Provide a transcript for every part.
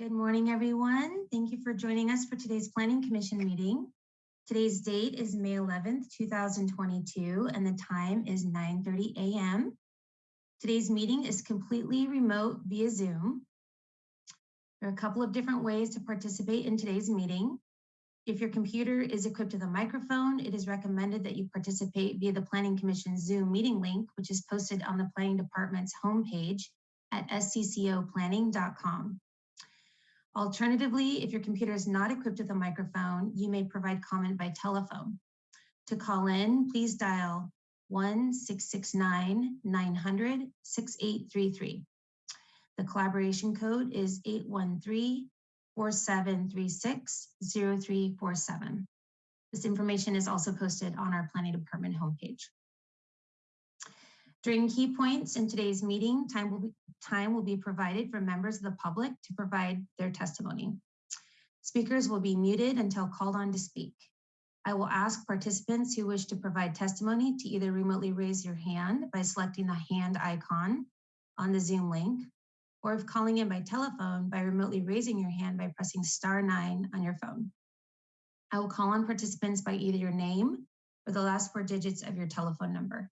Good morning, everyone. Thank you for joining us for today's Planning Commission meeting. Today's date is May 11th, 2022, and the time is 9.30 a.m. Today's meeting is completely remote via Zoom. There are a couple of different ways to participate in today's meeting. If your computer is equipped with a microphone, it is recommended that you participate via the Planning Commission Zoom meeting link, which is posted on the Planning Department's homepage at sccoplanning.com. Alternatively, if your computer is not equipped with a microphone, you may provide comment by telephone. To call in, please dial 1-669-900-6833. The collaboration code is 813-4736-0347. This information is also posted on our Planning Department homepage. During key points in today's meeting, time will be, time will be provided for members of the public to provide their testimony. Speakers will be muted until called on to speak. I will ask participants who wish to provide testimony to either remotely raise your hand by selecting the hand icon on the Zoom link, or if calling in by telephone by remotely raising your hand by pressing star nine on your phone. I will call on participants by either your name or the last four digits of your telephone number.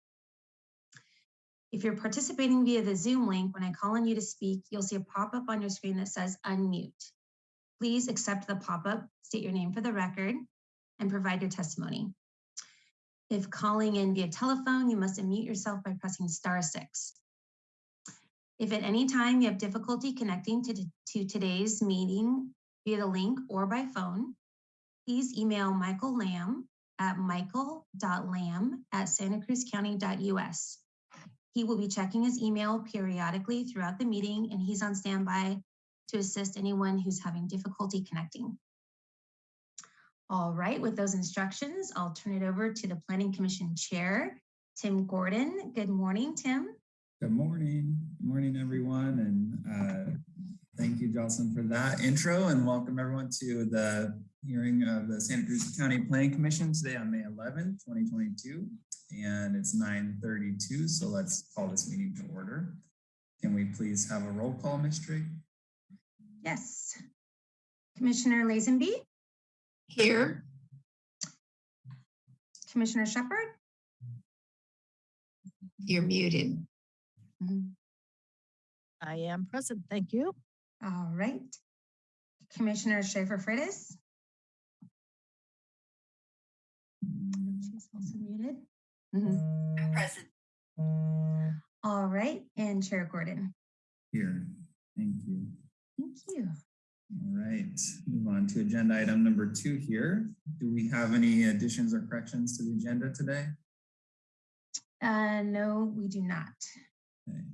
If you're participating via the Zoom link, when I call on you to speak, you'll see a pop-up on your screen that says unmute. Please accept the pop-up, state your name for the record, and provide your testimony. If calling in via telephone, you must unmute yourself by pressing star six. If at any time you have difficulty connecting to, to today's meeting via the link or by phone, please email Michael Lamb at michael.lamb at santacruzcounty.us. He will be checking his email periodically throughout the meeting and he's on standby to assist anyone who's having difficulty connecting. All right, with those instructions, I'll turn it over to the Planning Commission Chair, Tim Gordon. Good morning, Tim. Good morning. Good morning, everyone. And uh, thank you, Jocelyn, for that intro and welcome everyone to the hearing of the Santa Cruz County Planning Commission today on May 11th, 2022 and it's 9.32, so let's call this meeting to order. Can we please have a roll call, Ms. Drake? Yes. Commissioner Lazenby? Here. Commissioner Shepard? You're muted. Mm -hmm. I am present, thank you. All right. Commissioner Schaefer Freitas? She's also muted. Mm -hmm. Present. All right, and Chair Gordon. Here, thank you. Thank you. All right, move on to agenda item number two here. Do we have any additions or corrections to the agenda today? Uh, no, we do not. Okay.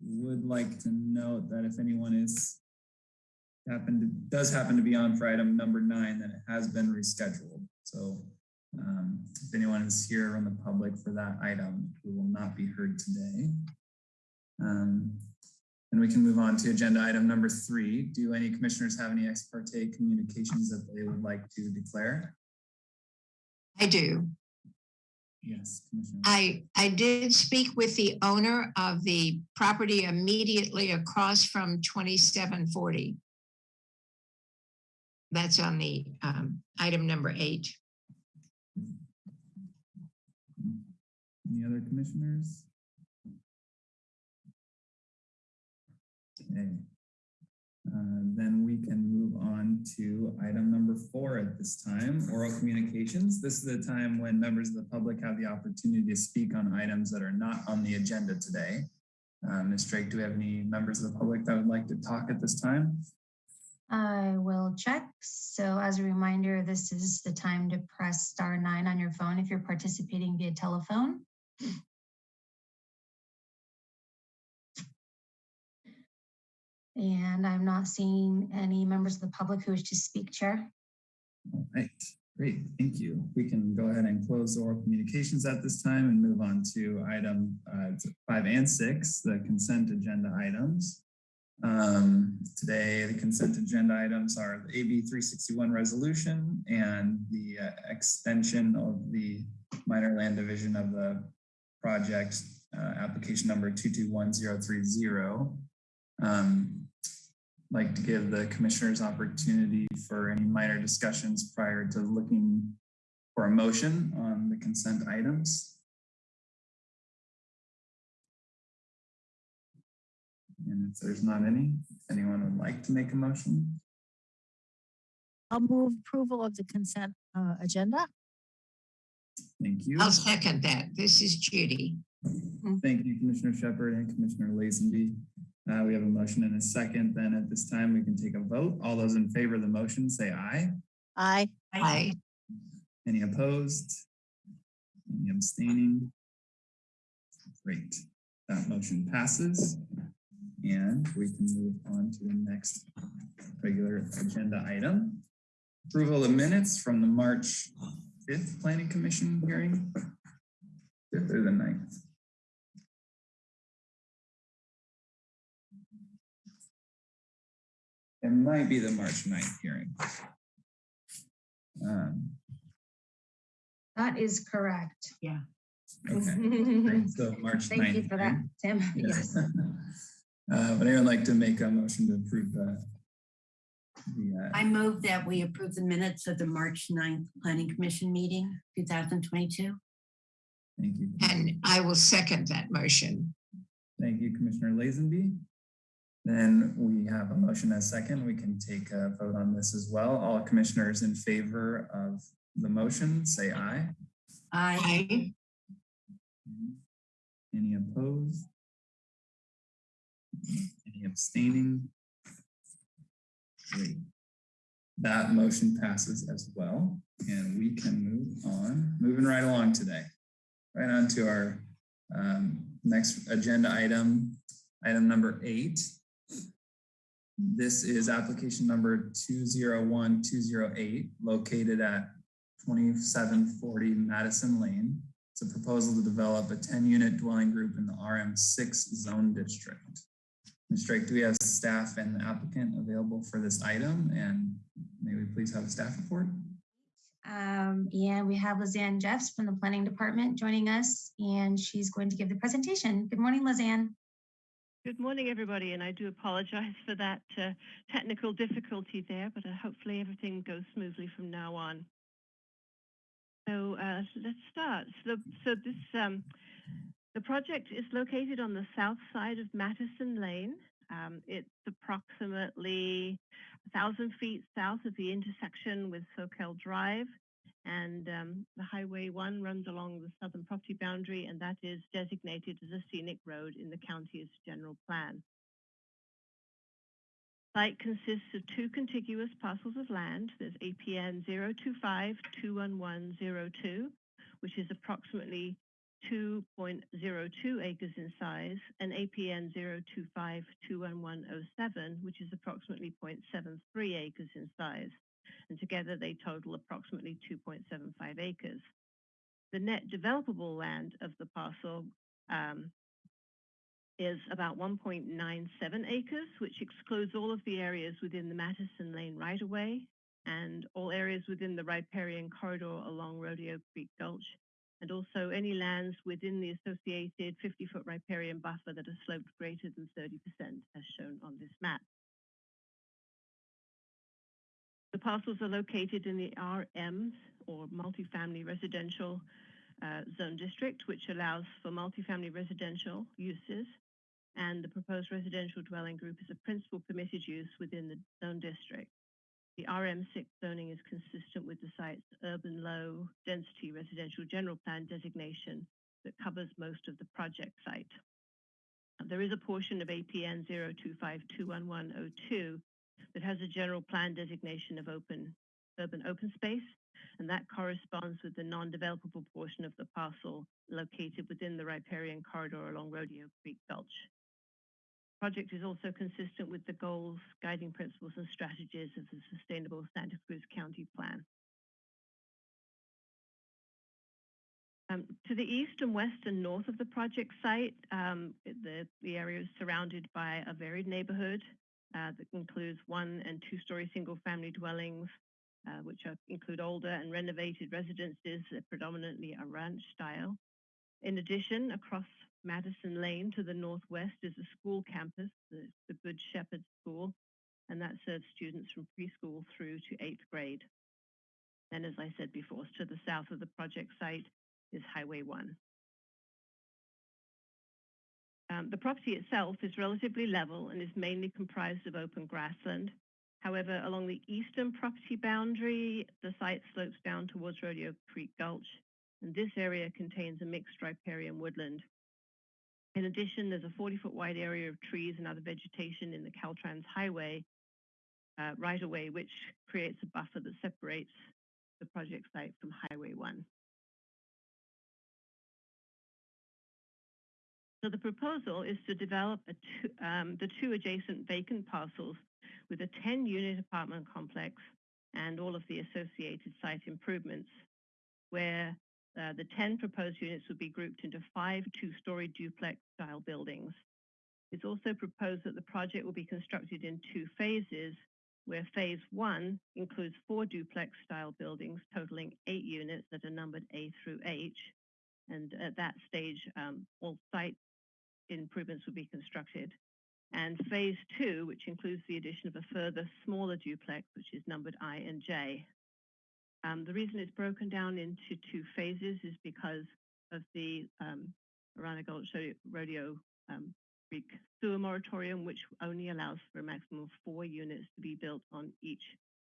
Would like to note that if anyone is happened to, does happen to be on for item number nine, then it has been rescheduled. So um, if anyone is here from the public for that item, we will not be heard today. Um, and we can move on to agenda item number three. Do any commissioners have any ex parte communications that they would like to declare? I do. Yes, Commissioner. I, I did speak with the owner of the property immediately across from 2740. That's on the um, item number eight. Any other commissioners? Okay. Uh, then we can move on to item number four at this time, oral communications. This is the time when members of the public have the opportunity to speak on items that are not on the agenda today. Uh, Ms. Drake, do we have any members of the public that would like to talk at this time? I will check. So as a reminder, this is the time to press star nine on your phone if you're participating via telephone. And I'm not seeing any members of the public who wish to speak, Chair. All right, great, thank you. We can go ahead and close oral communications at this time and move on to item uh, five and six, the consent agenda items. Um, today, the consent agenda items are the AB 361 resolution and the uh, extension of the minor land division of the project uh, application number 221030. Um, like to give the commissioners opportunity for any minor discussions prior to looking for a motion on the consent items. And if there's not any, if anyone would like to make a motion, I'll move approval of the consent uh, agenda. thank you. I'll second that. This is Judy. Thank you, Commissioner Shepard and Commissioner Lazenby. Uh, we have a motion and a second. Then at this time, we can take a vote. All those in favor of the motion, say aye. Aye. Aye. Any opposed? Any abstaining? Great, that motion passes. And we can move on to the next regular agenda item. Approval of minutes from the March fifth Planning Commission hearing. Fifth or the ninth? It might be the March 9th hearing. Um, That is correct. Yeah. Okay, Thank so March 9th. you for that, hearing. Tim. Yes. Uh, Would anyone like to make a motion to approve the? the, uh, I move that we approve the minutes of the March 9th Planning Commission meeting, two thousand twenty-two. Thank you. And I will second that motion. Thank you, Commissioner Lazenby. Then we have a motion as second. We can take a vote on this as well. All commissioners in favor of the motion, say aye. I, Aye. Any opposed? Any abstaining? Great. That motion passes as well, and we can move on, moving right along today. Right on to our um, next agenda item, item number eight. This is application number two zero one two zero eight, located at twenty-seven forty Mattison Lane. It's a proposal to develop a ten-unit dwelling group in the RM six zone district. Ms. Drake, do we have staff and the applicant available for this item? And may we please have a staff report? Um, and we have Lizanne Jeffs from the Planning Department joining us, and she's going to give the presentation. Good morning, Lizanne. Good morning, everybody, and I do apologize for that uh, technical difficulty there, but uh, hopefully everything goes smoothly from now on. So uh, let's start. So, so this um, the project is located on the south side of Mattison Lane. Um, it's approximately 1,000 feet south of the intersection with Soquel Drive, and um, the Highway 1 runs along the southern property boundary, and that is designated as a scenic road in the county's general plan. Site consists of two contiguous parcels of land. There's APN 025-21102, which is approximately 2.02 acres in size, and APN 025-21107, which is approximately 0.73 acres in size. And together they total approximately 2.75 acres. The net developable land of the parcel um, is about 1.97 acres, which excludes all of the areas within the Mattison Lane right-of-way and all areas within the riparian corridor along Rodeo Creek Gulch, and also any lands within the associated 50-foot riparian buffer that are sloped greater than 30%, as shown on this map. The parcels are located in the RMs, or multifamily residential uh, zone district, which allows for multifamily residential uses and the proposed residential dwelling group is a principal permitted use within the zone district. The RM6 zoning is consistent with the site's urban low density residential general plan designation that covers most of the project site. There is a portion of APN 02521102 that has a general plan designation of open urban open space, and that corresponds with the non-developable portion of the parcel located within the riparian corridor along Rodeo Creek Gulch project is also consistent with the goals, guiding principles and strategies of the Sustainable Santa Cruz County Plan. Um, to the east and west and north of the project site, um, the, the area is surrounded by a varied neighborhood uh, that includes one and two-story single-family dwellings, uh, which are, include older and renovated residences predominantly are ranch style. In addition, across Mattison Lane to the northwest is a school campus, the, the Good Shepherd School, and that serves students from preschool through to eighth grade. And as I said before, to the south of the project site is Highway 1. Um, the property itself is relatively level and is mainly comprised of open grassland. However, along the eastern property boundary, the site slopes down towards Rodeo Creek Gulch, and this area contains a mixed riparian woodland. In addition, there's a 40-foot wide area of trees and other vegetation in the Caltrans Highway uh, right away, which creates a buffer that separates the project site from Highway 1. So the proposal is to develop two, um, the two adjacent vacant parcels with a 10-unit apartment complex and all of the associated site improvements, where uh, the 10 proposed units would be grouped into five two-story duplex-style buildings. It's also proposed that the project will be constructed in two phases, where phase one includes four duplex-style buildings totaling eight units that are numbered A through H. And at that stage, um, all site improvements will be constructed. And phase two, which includes the addition of a further smaller duplex, which is numbered I and J. Um, the reason it's broken down into two phases is because of the um, Arana Rodeo um, Creek sewer moratorium, which only allows for a maximum of four units to be built on each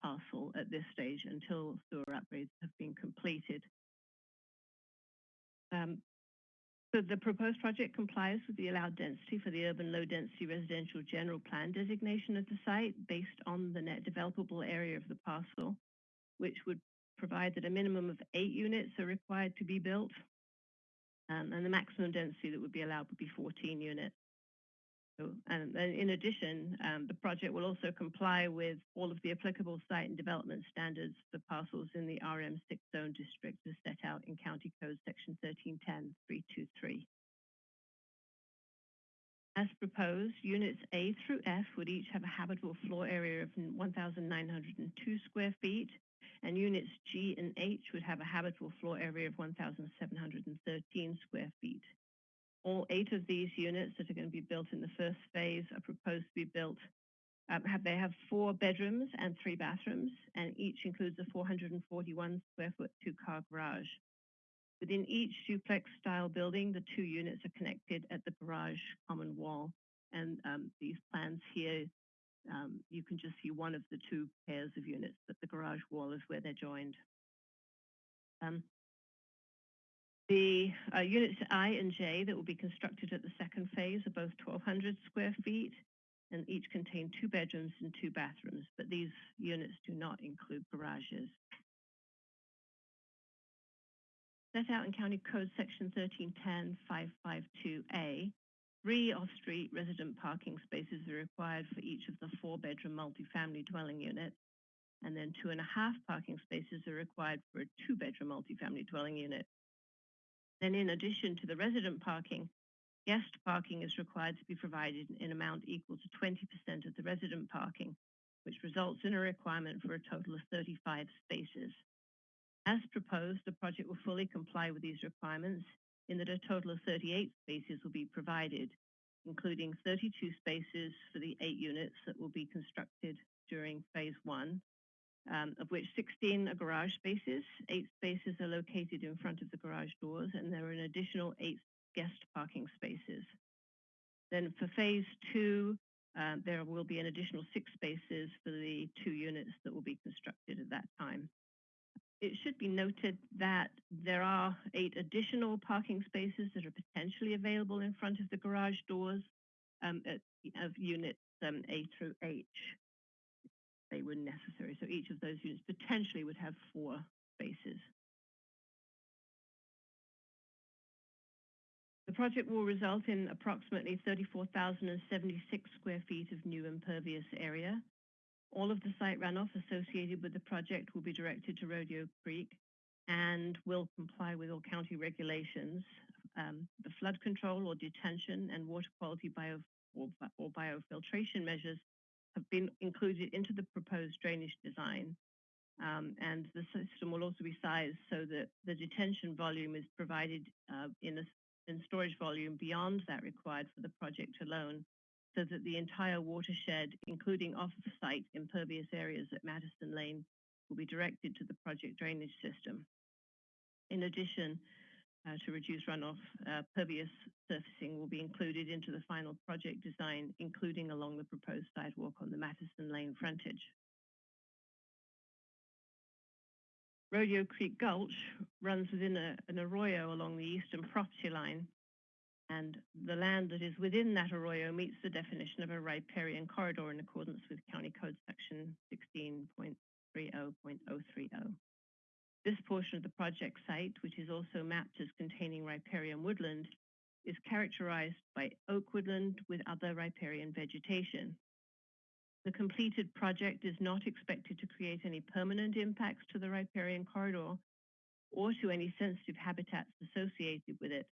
parcel at this stage until sewer upgrades have been completed. Um, so the proposed project complies with the allowed density for the urban low density residential general plan designation of the site based on the net developable area of the parcel, which would provide that a minimum of eight units are required to be built. Um, and the maximum density that would be allowed would be 14 units. So, and, and in addition, um, the project will also comply with all of the applicable site and development standards for parcels in the RM6 zone district as set out in County Code Section 1310-323. As proposed, units A through F would each have a habitable floor area of 1,902 square feet, and units G and H would have a habitable floor area of 1,713 square feet. All eight of these units that are going to be built in the first phase are proposed to be built. Um, have, they have four bedrooms and three bathrooms, and each includes a 441 square foot two car garage. Within each duplex style building, the two units are connected at the garage common wall. And um, these plans here, um, you can just see one of the two pairs of units, but the garage wall is where they're joined. Um, the uh, units I and J that will be constructed at the second phase are both 1,200 square feet and each contain two bedrooms and two bathrooms, but these units do not include garages. Set out in County Code Section 1310-552A, three off-street resident parking spaces are required for each of the four-bedroom multifamily dwelling units, and then two and a half parking spaces are required for a two-bedroom multifamily dwelling unit. Then in addition to the resident parking, guest parking is required to be provided in an amount equal to 20% of the resident parking, which results in a requirement for a total of 35 spaces. As proposed, the project will fully comply with these requirements in that a total of 38 spaces will be provided, including 32 spaces for the eight units that will be constructed during phase one, um, of which 16 are garage spaces. Eight spaces are located in front of the garage doors, and there are an additional eight guest parking spaces. Then for phase two, uh, there will be an additional six spaces for the two units that will be constructed at that time. It should be noted that there are eight additional parking spaces that are potentially available in front of the garage doors um, at, of units um, A through H they were necessary. So each of those units potentially would have four spaces. The project will result in approximately 34,076 square feet of new impervious area. All of the site runoff associated with the project will be directed to Rodeo Creek and will comply with all county regulations. Um, the flood control or detention and water quality bio or, or biofiltration measures have been included into the proposed drainage design. Um, and the system will also be sized so that the detention volume is provided uh, in, a, in storage volume beyond that required for the project alone so that the entire watershed, including off-site impervious areas at Mattison Lane, will be directed to the project drainage system. In addition, uh, to reduce runoff, uh, pervious surfacing will be included into the final project design, including along the proposed sidewalk on the Mattison Lane frontage. Rodeo Creek Gulch runs within a, an arroyo along the eastern property line, and the land that is within that arroyo meets the definition of a riparian corridor in accordance with County Code Section 16.30.030. This portion of the project site, which is also mapped as containing riparian woodland, is characterized by oak woodland with other riparian vegetation. The completed project is not expected to create any permanent impacts to the riparian corridor or to any sensitive habitats associated with it.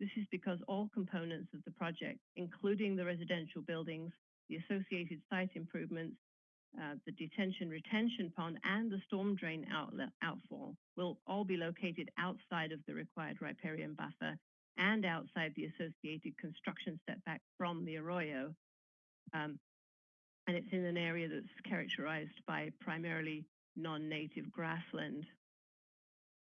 This is because all components of the project, including the residential buildings, the associated site improvements, uh, the detention retention pond and the storm drain outlet outfall will all be located outside of the required riparian buffer and outside the associated construction setback from the arroyo. Um, and it's in an area that's characterized by primarily non-native grassland.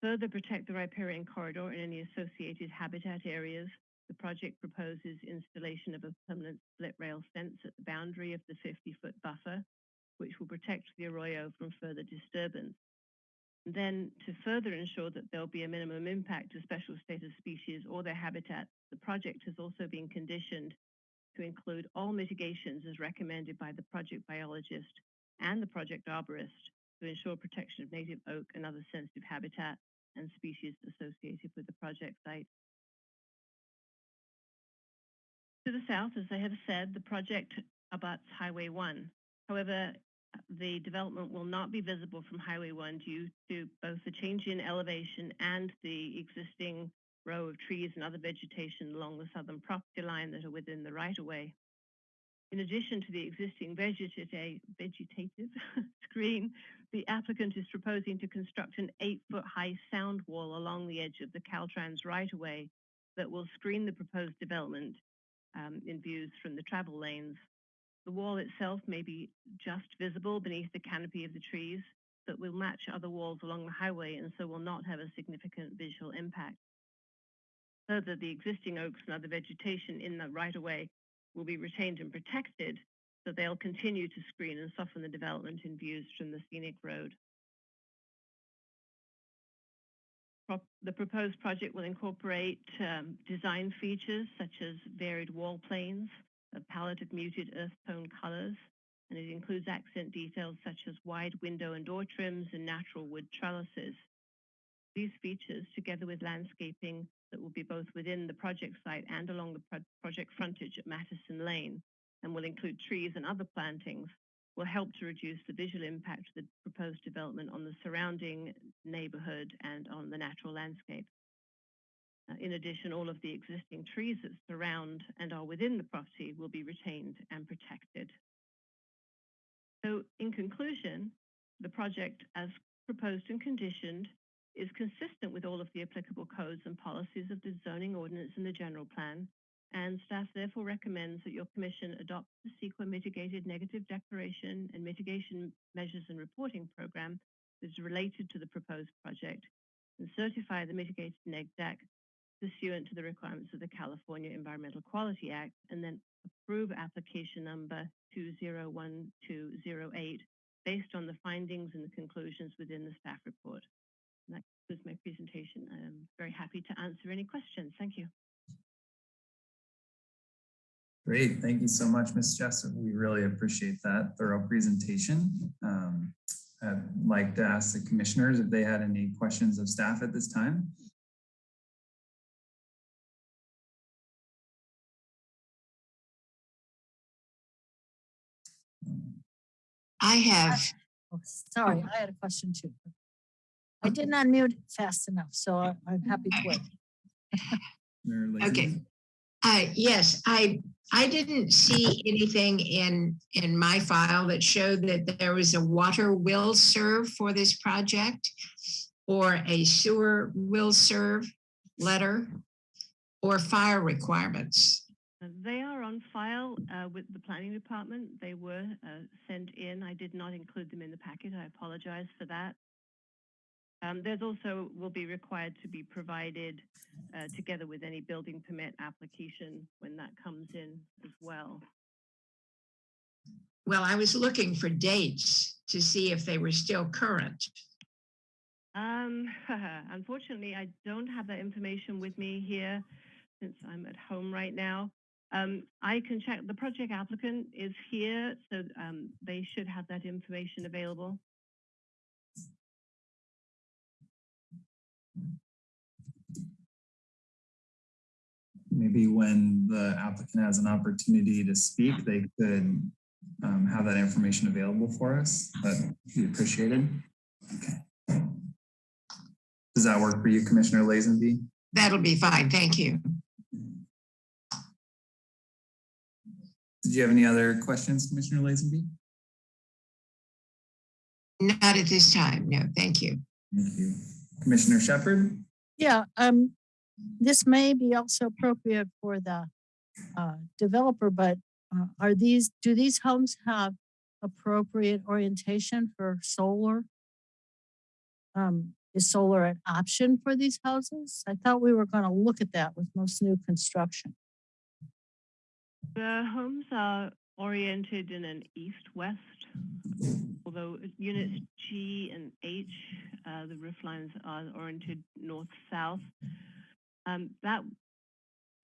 Further protect the riparian corridor and any associated habitat areas, the project proposes installation of a permanent split rail fence at the boundary of the 50-foot buffer which will protect the arroyo from further disturbance. And then to further ensure that there'll be a minimum impact to special status species or their habitat, the project has also been conditioned to include all mitigations as recommended by the project biologist and the project arborist to ensure protection of native oak and other sensitive habitat and species associated with the project site. To the south, as I have said, the project abuts Highway 1. However, the development will not be visible from Highway 1 due to both the change in elevation and the existing row of trees and other vegetation along the southern property line that are within the right-of-way. In addition to the existing vegeta- vegetative screen, the applicant is proposing to construct an eight-foot high sound wall along the edge of the Caltrans right-of-way that will screen the proposed development um, in views from the travel lanes. The wall itself may be just visible beneath the canopy of the trees, but will match other walls along the highway and so will not have a significant visual impact. Further, the existing oaks and other vegetation in the right-of-way will be retained and protected, so they'll continue to screen and soften the development in views from the scenic road. The proposed project will incorporate um, design features such as varied wall planes, a palette of muted earth tone colors, and it includes accent details such as wide window and door trims and natural wood trellises. These features, together with landscaping that will be both within the project site and along the pro project frontage at Mattison Lane, and will include trees and other plantings, will help to reduce the visual impact of the proposed development on the surrounding neighborhood and on the natural landscape. In addition, all of the existing trees that surround and are within the property will be retained and protected. So in conclusion, the project as proposed and conditioned is consistent with all of the applicable codes and policies of the zoning ordinance and the general plan, and staff therefore recommends that your commission adopt the CEQA mitigated negative declaration and mitigation measures and reporting program that is related to the proposed project and certify the mitigated neg dec pursuant to the requirements of the California Environmental Quality Act and then approve application number 201208 based on the findings and the conclusions within the staff report. And that concludes my presentation. I'm very happy to answer any questions. Thank you. Great, thank you so much, Ms. Jessup. We really appreciate that thorough presentation. Um, I'd like to ask the commissioners if they had any questions of staff at this time. I have, Oh, Sorry, I had a question too. I did not mute fast enough, so I- I'm happy to wait. Okay. Yes, I, I didn't see anything in, in my file that showed that there was a water will serve for this project or a sewer will serve letter or fire requirements. Uh, They are on file uh, with the planning department. They were uh, sent in. I did not include them in the packet. I apologize for that. Um, There's also will be required to be provided uh, together with any building permit application when that comes in as well. Well, I was looking for dates to see if they were still current. Um, unfortunately, I don't have that information with me here since I'm at home right now. Um, I can check, the project applicant is here, so um, they should have that information available. Maybe when the applicant has an opportunity to speak, they could um, have that information available for us. That'd be appreciated. Okay. Does that work for you, Commissioner Lazenby? That'll be fine. Thank you. Did you have any other questions, Commissioner Lazenby? Not at this time. No, thank you. Thank you. Commissioner Shepard? Yeah, um, this may be also appropriate for the uh, developer, but uh, are these, do these homes have appropriate orientation for solar? Um, is solar an option for these houses? I thought we were gonna look at that with most new construction. The homes are oriented in an east-west, although units G and H, uh, the roof lines are oriented north-south. Um, that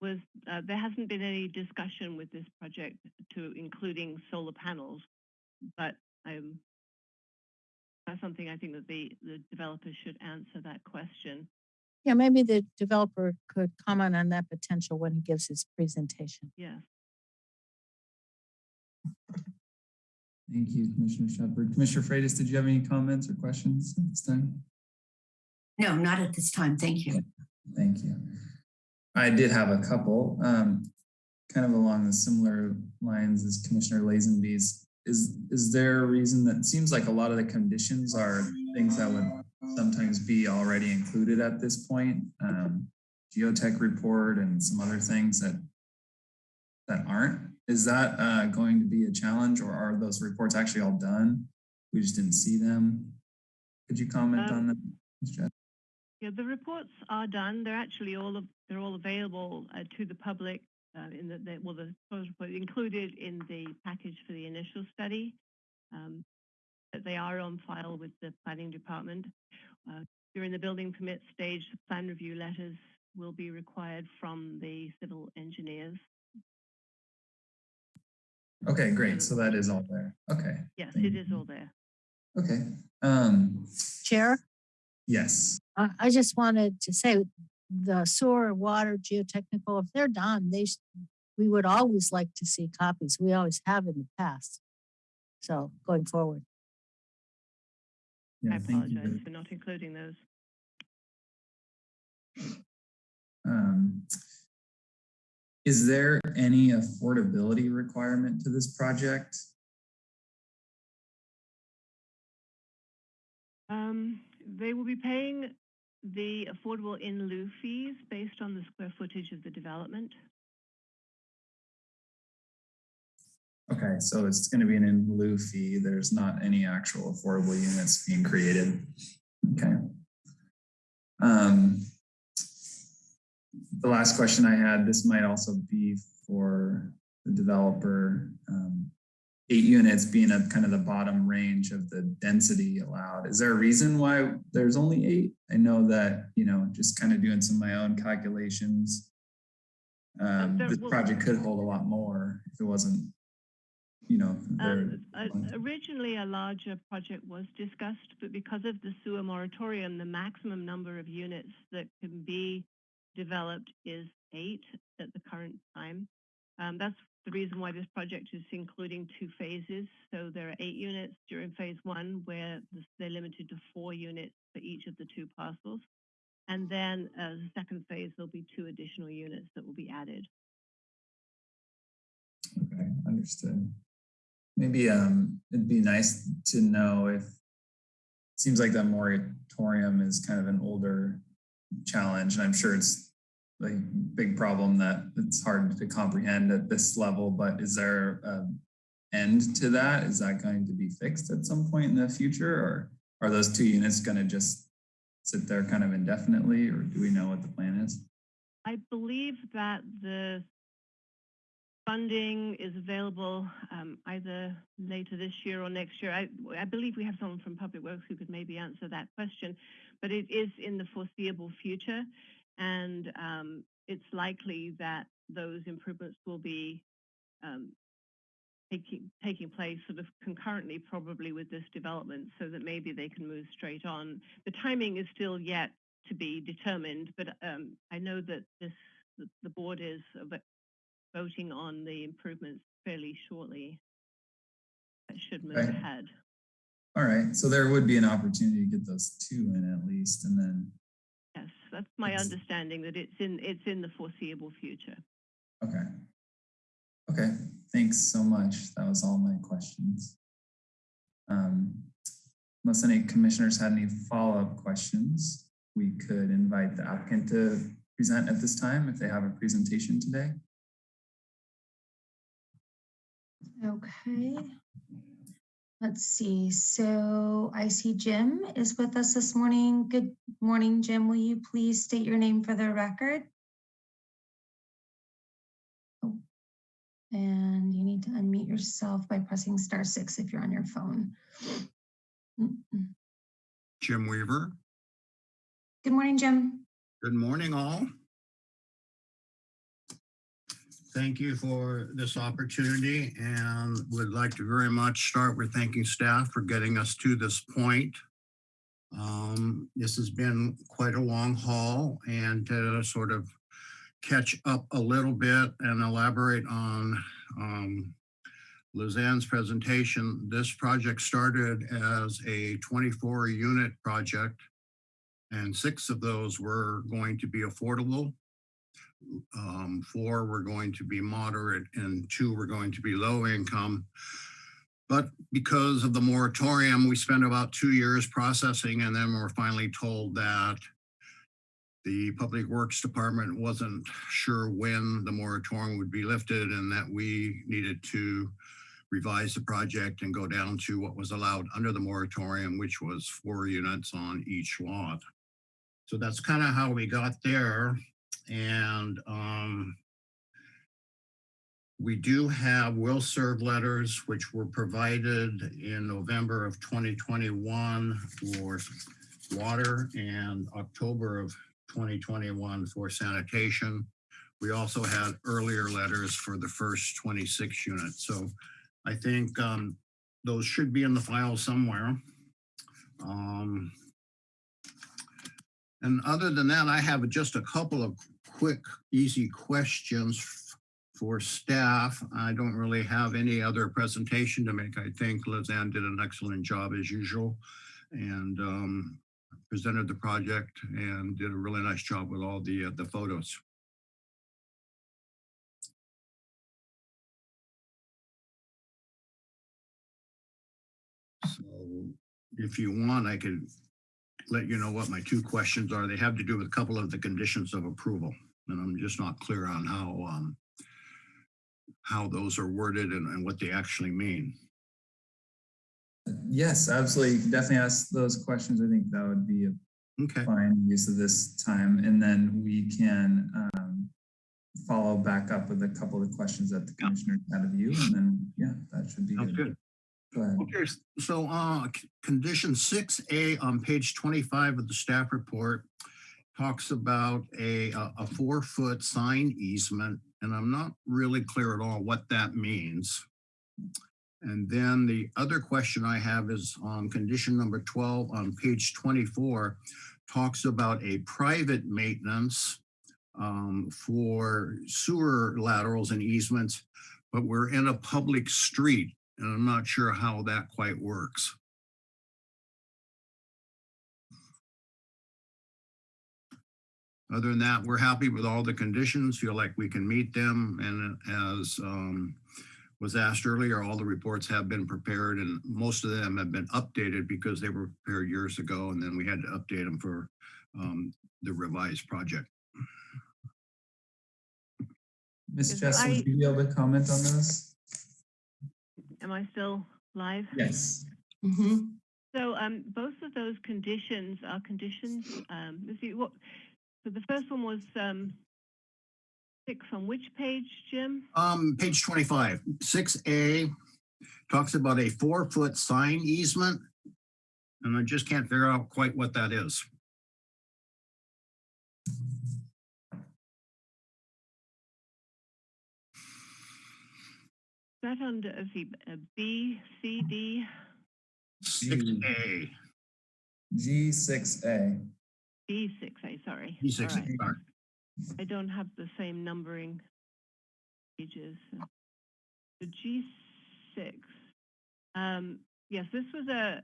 was, uh, there hasn't been any discussion with this project to including solar panels, but um, that's something I think that the, the developers should answer that question. Yeah, maybe the developer could comment on that potential when he gives his presentation. Yes. Thank you, Commissioner Shepard. Commissioner Freitas, did you have any comments or questions at this time? No, not at this time. Thank you. Thank you. I did have a couple, um, kind of along the similar lines as Commissioner Lazenby's. Is, is there a reason that it seems like a lot of the conditions are things that would sometimes be already included at this point? Um, geotech report and some other things that that aren't. Is that uh, going to be a challenge or are those reports actually all done? We just didn't see them. Could you comment Um, on that? Ms. Jeffs? Yeah, the reports are done. They're actually all of, they're all available uh, to the public uh, in the, the well the proposed report included in the package for the initial study. Um, they are on file with the planning department. Uh, during the building permit stage, the plan review letters will be required from the civil engineers. Okay, great. So that is all there. Okay, Yes, Thank it is you. all there. okay. Um, Chair, yes, I, I just wanted to say the sewer, water, geotechnical, if they're done, they, sh- we would always like to see copies. We always have in the past. So going forward. yeah, I thank you. apologize for not including those. Um, is there any affordability requirement to this project? Um, they will be paying the affordable in lieu fees based on the square footage of the development. Okay, so it's going to be an in lieu fee. There's not any actual affordable units being created. Okay. Um, the last question I had, this might also be for the developer. Um, eight units being a kind of the bottom range of the density allowed. Is there a reason why there's only eight? I know that, you know, just kind of doing some of my own calculations. Um, this project could hold a lot more if it wasn't, you know, Um, uh, originally, a larger project was discussed, but because of the sewer moratorium, the maximum number of units that can be developed is eight at the current time. Um, that's the reason why this project is including two phases. So there are eight units during phase one where they're limited to four units for each of the two parcels. And then uh, the second phase, there'll be two additional units that will be added. Okay, understood. Maybe um, it'd be nice to know if, seems like that moratorium is kind of an older challenge, and I'm sure it's like big problem that it's hard to comprehend at this level, but is there an end to that? Is that going to be fixed at some point in the future or are those two units going to just sit there kind of indefinitely or do we know what the plan is? I believe that the funding is available um, either later this year or next year. I, I believe we have someone from Public Works who could maybe answer that question, but it is in the foreseeable future. And um, it's likely that those improvements will be um, taking, taking place sort of concurrently probably with this development so that maybe they can move straight on. The timing is still yet to be determined, but um, I know that this the, the board is voting on the improvements fairly shortly. That should move Right. ahead. All right, so there would be an opportunity to get those two in at least and then, that's my Yes. understanding that it's in it's in the foreseeable future. okay. Okay, thanks so much. That was all my questions. Um, Unless any commissioners had any follow-up questions, we could invite the applicant to present at this time if they have a presentation today. Okay. Let's see. So I see Jim is with us this morning. Good morning, Jim. Will you please state your name for the record? Oh, And you need to unmute yourself by pressing star six if you're on your phone. Jim Weaver. Good morning, Jim. Good morning, all. Thank you for this opportunity and would like to very much start with thanking staff for getting us to this point. Um, This has been quite a long haul and to sort of catch up a little bit and elaborate on um, Lizanne's presentation, this project started as a 24 unit project and six of those were going to be affordable. Um, four were going to be moderate and two were going to be low income. But because of the moratorium, we spent about two years processing and then we're finally told that the Public Works Department wasn't sure when the moratorium would be lifted and that we needed to revise the project and go down to what was allowed under the moratorium, which was four units on each lot. So that's kind of how we got there. And um, we do have will serve letters, which were provided in November of 2021 for water and October of 2021 for sanitation. We also had earlier letters for the first 26 units. So I think um, those should be in the file somewhere. Um, and other than that, I have just a couple of quick, easy questions for staff. I don't really have any other presentation to make. I think Lizanne did an excellent job as usual and um, presented the project and did a really nice job with all the, uh, the photos. So if you want, I could let you know what my two questions are. They have to do with a couple of the conditions of approval. And I'm just not clear on how, um, how those are worded and, and what they actually mean. Yes, absolutely. Definitely ask those questions. I think that would be a Okay, fine use of this time. And then we can um, follow back up with a couple of the questions that the commissioner had of you. And then, yeah, that should be sounds good. good. Okay, so uh, condition six A on page twenty-five of the staff report talks about a, a a four-foot sign easement, and I'm not really clear at all what that means. And then the other question I have is on condition number twelve on page twenty-four, talks about a private maintenance um, for sewer laterals and easements, but we're in a public street and I'm not sure how that quite works. Other than that, we're happy with all the conditions, feel like we can meet them, and as um, was asked earlier, all the reports have been prepared, and most of them have been updated because they were prepared years ago, and then we had to update them for um, the revised project. Ms. Is Jeffs, would you be able to comment on those? Am I still live? Yes. Mhm. So um, both of those conditions are conditions. Um, let's see what. So the first one was um, six on which page, Jim? Um, page twenty-five, six A talks about a four-foot sign easement. And I just can't figure out quite what that is. Is that under is he, uh, B, C, D, Six A, G six A. B six A? Sorry. B six All right. A, sorry. I don't have the same numbering pages. The G six. Um, yes, this was a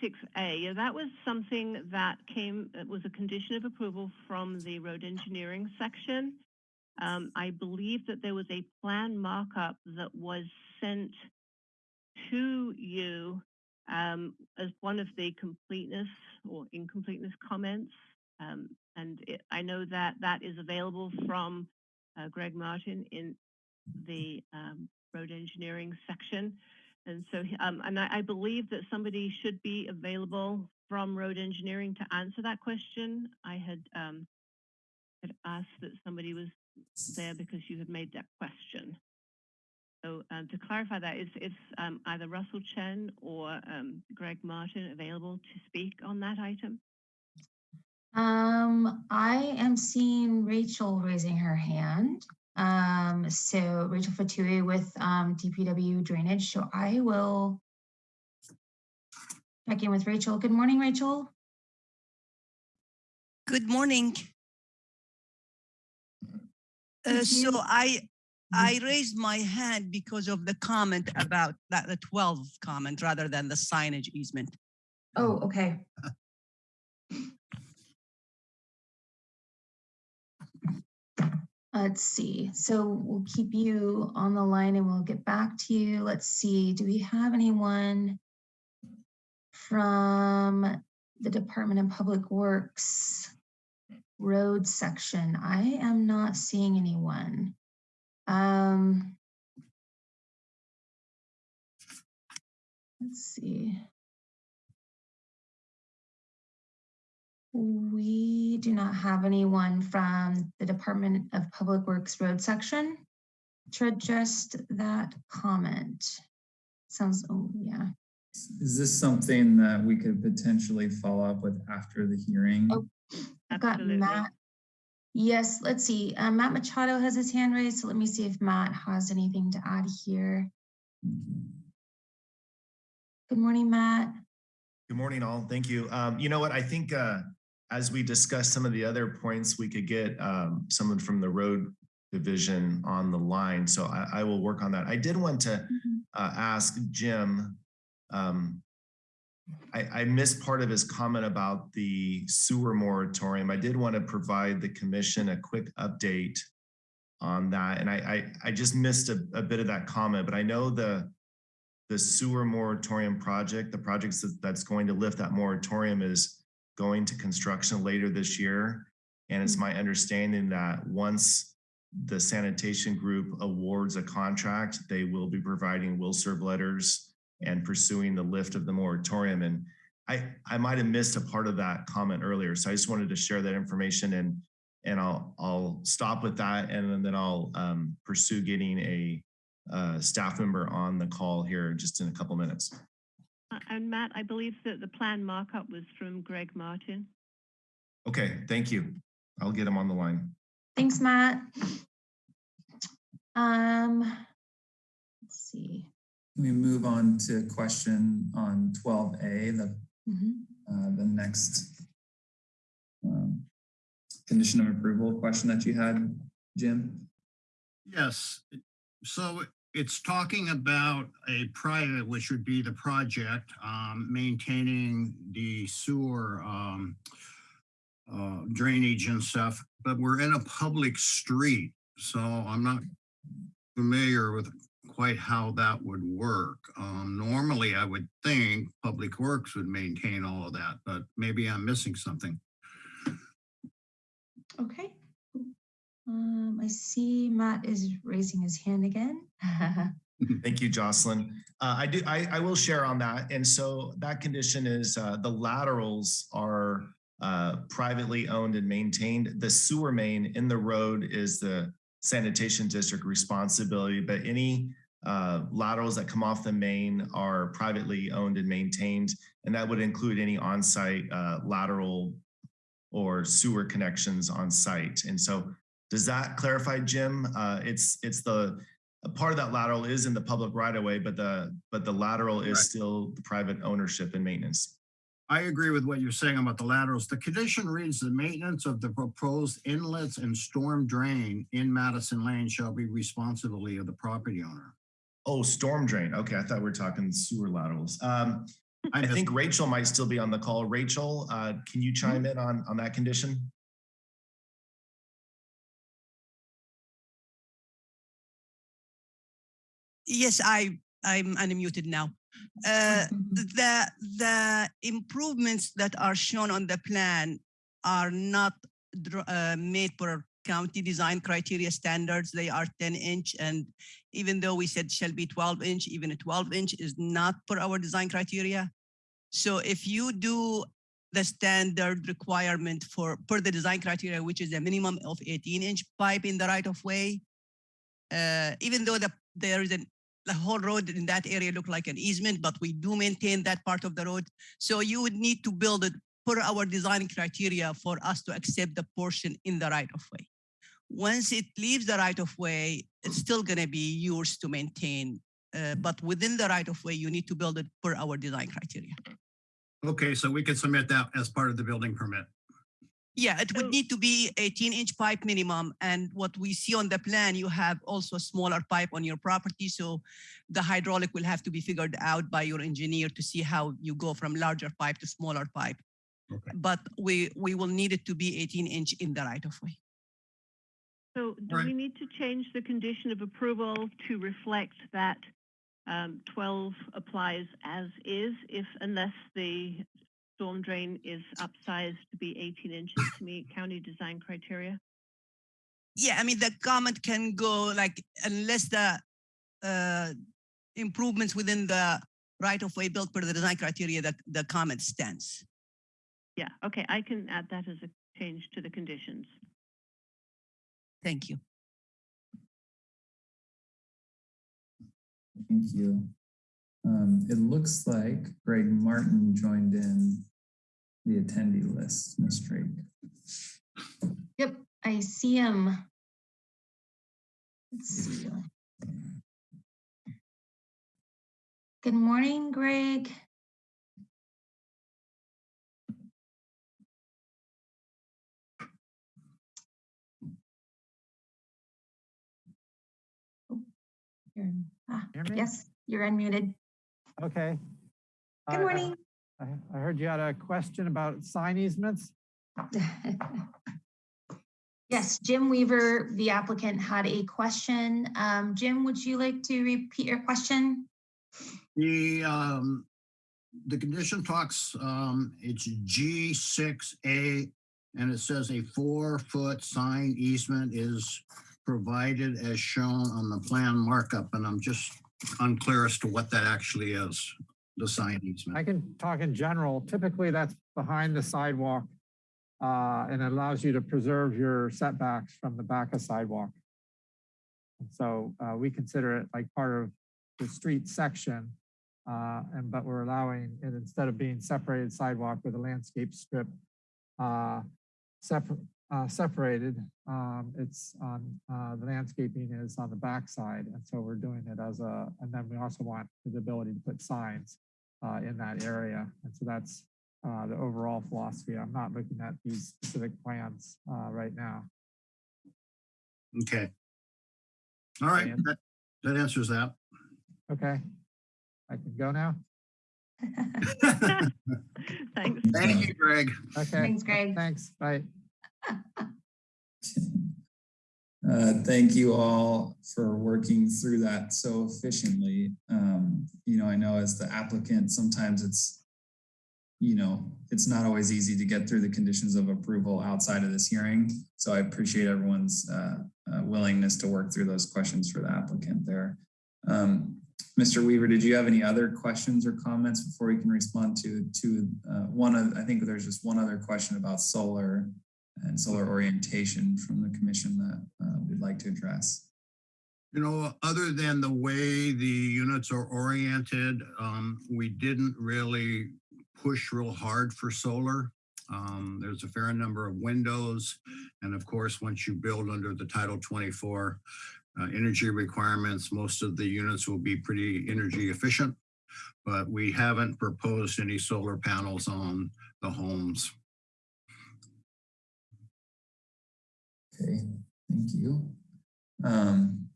six A. That was something that came, it was a condition of approval from the road engineering section. Um, I believe that there was a plan markup that was sent to you um, as one of the completeness or incompleteness comments. Um, and it, I know that that is available from uh, Greg Martin in the um, road engineering section. And so, um, and I, I believe that somebody should be available from road engineering to answer that question. I had, um, had asked that somebody was there because you had made that question. So uh, to clarify that, is it's um, either Russell Chen or um, Greg Martin available to speak on that item? Um, I am seeing Rachel raising her hand. Um, so Rachel Fatui with um, DPW drainage. So I will check in with Rachel. Good morning, Rachel. Good morning. Uh, so. I, Mm. I raised my hand because of the comment about that, the 12 comment rather than the signage easement. Oh, okay. Let's see. So we'll keep you on the line and we'll get back to you. Let's see. Do we have anyone from the Department of Public Works road section? I am not seeing anyone. Um, let's see. We do not have anyone from the Department of Public Works Road section to adjust that comment. Sounds, oh, yeah. Is this something that we could potentially follow up with after the hearing? Oh. I've got Absolutely. Matt. Yes, let's see. Uh, Matt Machado has his hand raised, so let me see if Matt has anything to add here. Good morning, Matt. Good morning, all. Thank you. Um, you know what? I think uh, as we discuss some of the other points, we could get um, someone from the road division on the line. So I, I will work on that. I did want to uh, ask Jim. Um, I, I missed part of his comment about the sewer moratorium. I did want to provide the commission a quick update on that, and I I, I just missed a, a bit of that comment. But I know the the sewer moratorium project, the projects that, that's going to lift that moratorium is going to construction later this year. And it's mm-hmm. my understanding that once the sanitation group awards a contract, they will be providing will serve letters and pursuing the lift of the moratorium. And I, I might have missed a part of that comment earlier. So I just wanted to share that information and, and I'll, I'll stop with that and then I'll um, pursue getting a uh, staff member on the call here just in a couple minutes. Uh, And Matt, I believe that the plan markup was from Greg Martin. Okay, thank you. I'll get him on the line. Thanks, Matt. Um, let's see. Can we move on to question on twelve A, the, Mhm. uh, the next um, condition of approval question that you had, Jim? Yes, so it's talking about a private, which would be the project, um, maintaining the sewer, um, uh, drainage and stuff, but we're in a public street, so I'm not familiar with quite how that would work. Um, normally, I would think Public Works would maintain all of that, but maybe I'm missing something. Okay. Um, I see Matt is raising his hand again. Thank you, Jocelyn. Uh, I do, I, I will share on that. And so that condition is, uh, the laterals are, uh, privately owned and maintained. The sewer main in the road is the sanitation district responsibility, but any, uh, laterals that come off the main are privately owned and maintained. And that would include any on-site, uh, lateral or sewer connections on site. And so does that clarify, Jim? Uh, it's, it's the, a part of that lateral is in the public right of way, but the, but the lateral is Correct. still the private ownership and maintenance. I agree with what you're saying about the laterals. The condition reads the maintenance of the proposed inlets and storm drain in Mattison Lane shall be responsibility of the property owner. Oh, storm drain. Okay, I thought we were talking sewer laterals. Um, I missed- think Rachel might still be on the call. Rachel, uh, can you chime in on, on that condition? Yes, I, I'm unmuted now. Uh, the, the improvements that are shown on the plan are not uh, made per county design criteria standards. They are 10 inch and even though we said shall be 12 inch, even a 12 inch is not per our design criteria. So if you do the standard requirement for per the design criteria, which is a minimum of 18 inch pipe in the right of way, uh, even though the, there is an the whole road in that area look like an easement, but we do maintain that part of the road. So you would need to build it per our design criteria for us to accept the portion in the right of way. Once it leaves the right of way, it's still gonna be yours to maintain. Uh, but within the right of way, you need to build it per our design criteria. Okay, so we can submit that as part of the building permit. Yeah, it would need to be 18 inch pipe minimum. And what we see on the plan, you have also a smaller pipe on your property. So the hydraulic will have to be figured out by your engineer to see how you go from larger pipe to smaller pipe. Okay. But we, we will need it to be 18 inch in the right of way. So do Right. we need to change the condition of approval to reflect that um, 12 applies as is if unless the storm drain is upsized to be 18 inches to meet county design criteria? Yeah, I mean, the comment can go like, unless the uh, improvements within the right of way built per the design criteria, the, the comment stands. Yeah, okay, I can add that as a change to the conditions. Thank you. Thank you. Um, it looks like Greg Martin joined in the attendee list, Ms. Drake. Yep, I see him. Let's see. Good morning, Greg. You're- ah, Hear me? Yes, you're unmuted. Okay. Good I- I- morning. I, I heard you had a question about sign easements. Yes, Jim Weaver, the applicant, had a question. Um, Jim, would you like to repeat your question? The, um, the condition talks, um, it's G six A, and it says a four-foot sign easement is provided as shown on the plan markup, and I'm just unclear as to what that actually is, the sign I can talk in general. Typically, that's behind the sidewalk. Uh, and it allows you to preserve your setbacks from the back of sidewalk. And So, uh, we consider it like part of the street section. Uh, and, but we're allowing it instead of being separated sidewalk with a landscape strip, uh, separate, uh, separated, um, it's on, uh, the landscaping is on the back side. And so we're doing it as a, and then we also want the ability to put signs, uh, in that area. And so that's, uh, the overall philosophy. I'm not looking at these specific plans, uh, right now. Okay. All right, And- that, that answers that. Okay. I can go now? Thanks. Thank you, Greg. Okay. Thanks, Greg. Thanks. Bye. Uh, thank you all for working through that so efficiently. Um, you know, I know as the applicant, sometimes it's you know, it's not always easy to get through the conditions of approval outside of this hearing. So I appreciate everyone's uh, uh, willingness to work through those questions for the applicant there. Um, Mr. Weaver, did you have any other questions or comments before we can respond to, to uh, one of, I think there's just one other question about solar and solar orientation from the commission that uh, we'd like to address. You know, other than the way the units are oriented, um, we didn't really push real hard for solar. Um, there's a fair number of windows. And of course, once you build under the Title 24 uh, energy requirements, most of the units will be pretty energy efficient. But we haven't proposed any solar panels on the homes. Okay, thank you. Um,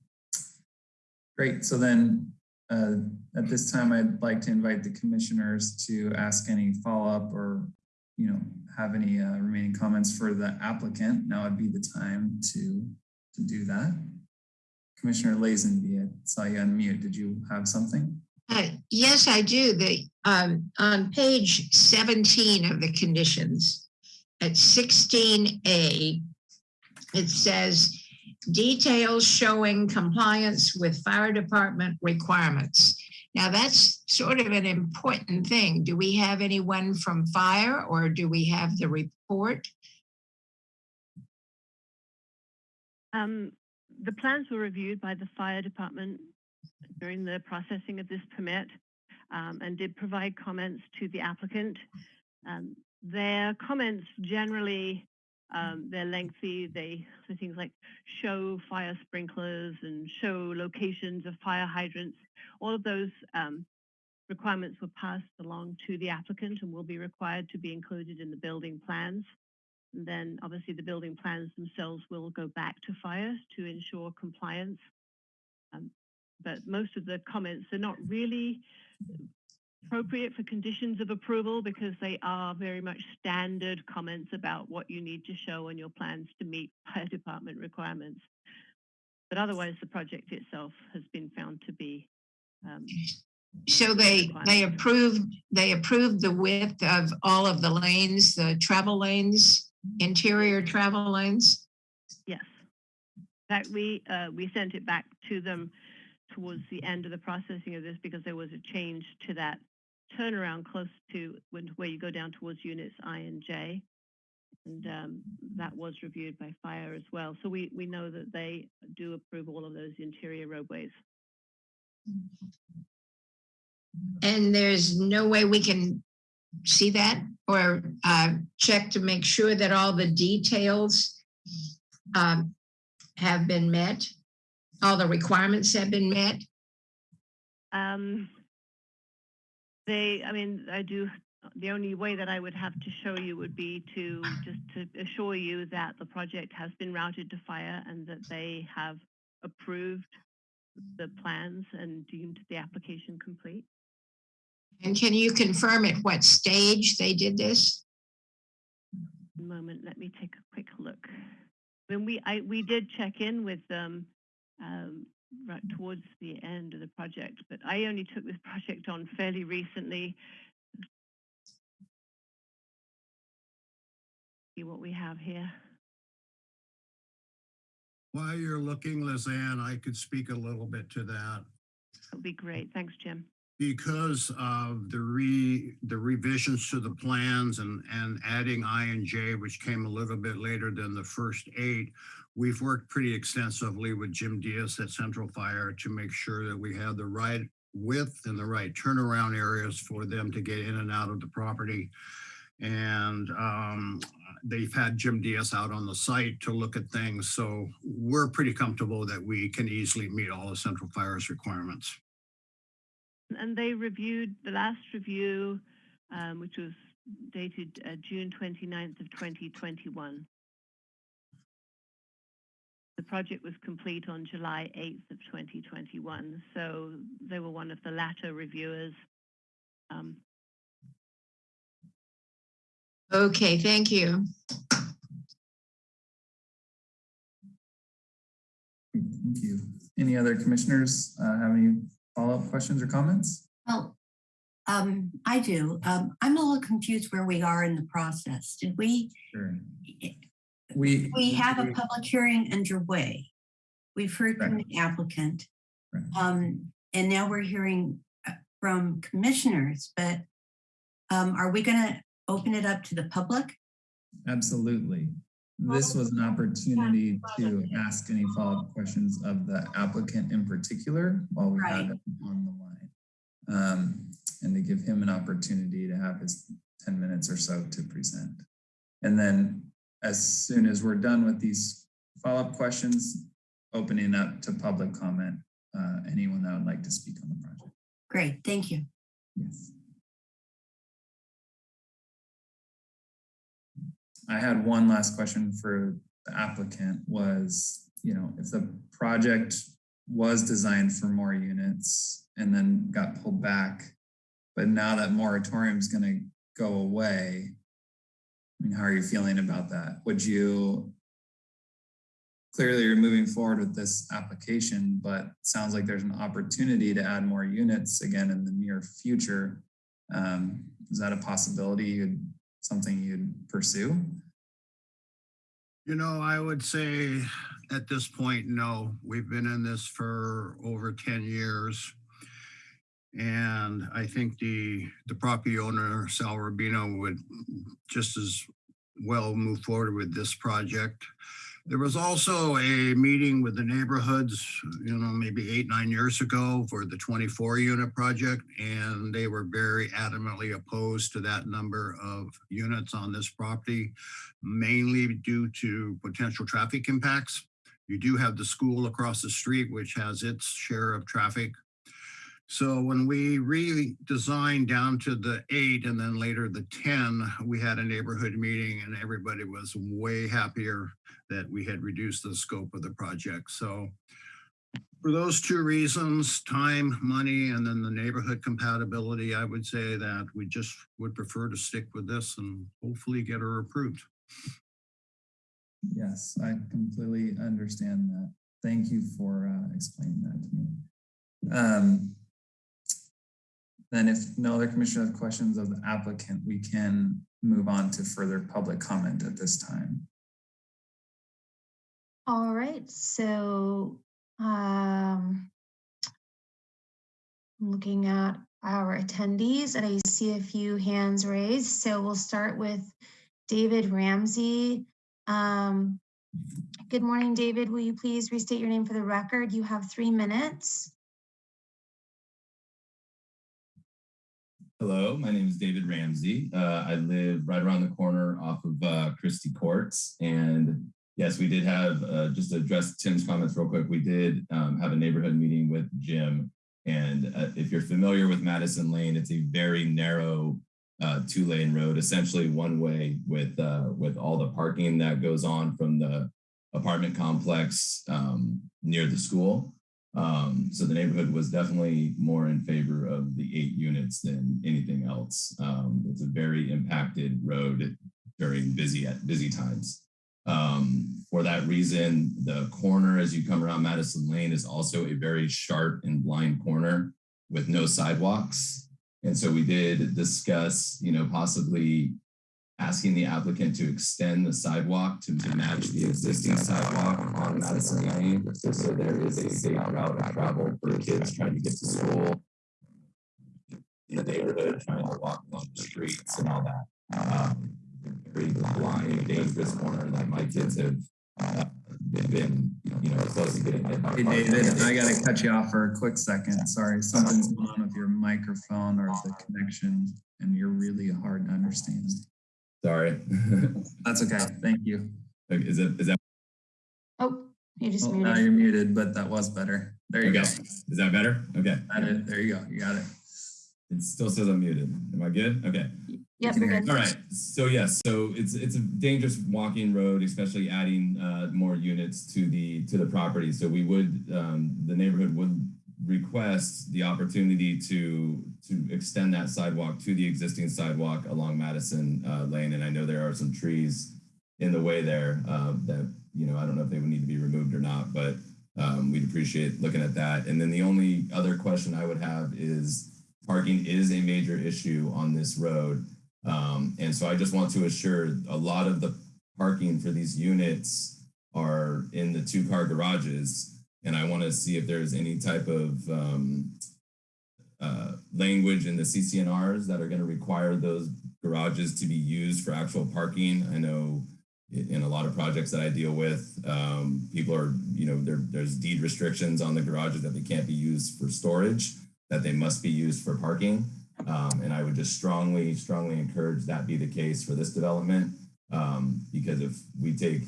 great, so then uh, at this time, I'd like to invite the commissioners to ask any follow-up or, you know, have any uh, remaining comments for the applicant. Now would be the time to, to do that. Commissioner Lazenby, I saw you unmute. Did you have something? Uh, Yes, I do. The, um, on page 17 of the conditions, at 16A, it says details showing compliance with fire department requirements. Now, that's sort of an important thing. Do we have anyone from fire or do we have the report? Um, the plans were reviewed by the fire department during the processing of this permit um, and did provide comments to the applicant. Um, their comments generally, um, they're lengthy. They things like show fire sprinklers and show locations of fire hydrants. All of those um, requirements were passed along to the applicant and will be required to be included in the building plans. And then obviously the building plans themselves will go back to fire to ensure compliance. Um, but most of the comments are not really appropriate for conditions of approval because they are very much standard comments about what you need to show on your plans to meet fire department requirements. But otherwise, the project itself has been found to be um, So they, they approved, they approved the width of all of the lanes, the travel lanes, interior travel lanes? Yes. In fact, we, uh, we sent it back to them towards the end of the processing of this because there was a change to that turnaround close to when, where you go down towards units I and J. And um, that was reviewed by fire as well. So we, we know that they do approve all of those interior roadways. And there's no way we can see that or uh, check to make sure that all the details um, have been met? All the requirements have been met? Um, they, I mean, I do, the only way that I would have to show you would be to just to assure you that the project has been routed to fire and that they have approved the plans and deemed the application complete. And can you confirm at what stage they did this? Moment, let me take a quick look. When we, I, we did check in with them um, right towards the end of the project, but I only took this project on fairly recently. See what we have here. While you're looking, Lizanne, I could speak a little bit to that. That'll be great. Thanks, Jim. Because of the re, the revisions to the plans and, and adding I and J, which came a little bit later than the first eight, we've worked pretty extensively with Jim Diaz at Central Fire to make sure that we have the right width and the right turnaround areas for them to get in and out of the property. And um, they've had Jim Diaz out on the site to look at things. So we're pretty comfortable that we can easily meet all of Central Fire's requirements. And they reviewed the last review, um, which was dated uh, June 29th of 2021. The project was complete on July 8th of 2021. So they were one of the latter reviewers. Um, Okay, thank you. Thank you. Any other commissioners uh, have any follow-up questions or comments? Well, Um, I do. Um, I'm a little confused where we are in the process. Did we, Sure. We. we have a public hearing underway? We've heard from the applicant. Right. Um, and now we're hearing uh, from commissioners, but um, are we gonna open it up to the public? Absolutely. This was an opportunity to ask any follow-up questions of the applicant in particular while we had Right. him on the line. Um, and to give him an opportunity to have his ten minutes or so to present. And then as soon as we're done with these follow-up questions, opening up to public comment, uh, anyone that would like to speak on the project. Great, thank you. Yes. I had one last question for the applicant was, you know, if the project was designed for more units and then got pulled back, but now that moratorium is going to go away, I mean, how are you feeling about that? Would you, clearly you're moving forward with this application, but sounds like there's an opportunity to add more units again in the near future. Um, is that a possibility? You'd, something you'd pursue? You know, I would say at this point, no. We've been in this for over 10 years. And I think the, the property owner, Sal Rubino, would just as well move forward with this project. There was also a meeting with the neighborhoods, you know, maybe eight, nine years ago for the 24 unit project. And they were very adamantly opposed to that number of units on this property, mainly due to potential traffic impacts. You do have the school across the street, which has its share of traffic. So when we redesigned down to the eight and then later the 10, we had a neighborhood meeting and everybody was way happier that we had reduced the scope of the project. So for those two reasons, time, money, and then the neighborhood compatibility, I would say that we just would prefer to stick with this and hopefully get her approved. Yes, I completely understand that. Thank you for uh, explaining that to me. Um, then if no other commissioner have questions of the applicant, we can move on to further public comment at this time. All right, so um, looking at our attendees and I see a few hands raised. So we'll start with David Ramsey. Um, good morning, David. Will you please restate your name for the record? You have three minutes. Hello, my name is David Ramsey. Uh, I live right around the corner off of uh, Christie Courts. And yes, we did have, uh, just to address Tim's comments real quick, we did um, have a neighborhood meeting with Jim. And uh, if you're familiar with Mattison Lane, it's a very narrow uh, two lane road, essentially one way with, uh, with all the parking that goes on from the apartment complex um, near the school. Um, so the neighborhood was definitely more in favor of the eight units than anything else. Um, it's a very impacted road during busy at busy times. Um, for that reason, the corner as you come around Mattison Lane is also a very sharp and blind corner with no sidewalks. And so we did discuss, you know, possibly asking the applicant to extend the sidewalk to, to match the existing sidewalk on Mattison Lane. So, there is a safe route of travel for kids trying to get to school in the neighborhood, trying to walk along the streets and all that. Um, very blind, dangerous corner that my kids have uh, been, you know, close to getting hit by Hey. David, I gotta cut you off for a quick second. Sorry, something's going on with your microphone or the connection and you're really hard to understand. Sorry. That's okay. Thank you. is it, is that, Oh, you just Oh, Now muted. you're muted, but that was better. There you okay, go. is that better? Okay. Got it. There you go. You got it. It still says I'm muted. Am I good? Okay. Yep, can we're good. All right. So yes, so it's it's a dangerous walking road, especially adding uh, more units to the to the property. So we would um, the neighborhood would request the opportunity to to extend that sidewalk to the existing sidewalk along Mattison uh, Lane. And I know there are some trees in the way there uh, that you know I don't know if they would need to be removed or not, but um, we'd appreciate looking at that. And then the only other question I would have is parking is a major issue on this road. Um, and so I just want to assure a lot of the parking for these units are in the two car garages. And I want to see if there's any type of um, uh, language in the CC&Rs that are going to require those garages to be used for actual parking. I know in a lot of projects that I deal with, um, people are, you know, there, there's deed restrictions on the garages that they can't be used for storage, that they must be used for parking. Um, and I would just strongly, strongly encourage that be the case for this development. Um, because if we take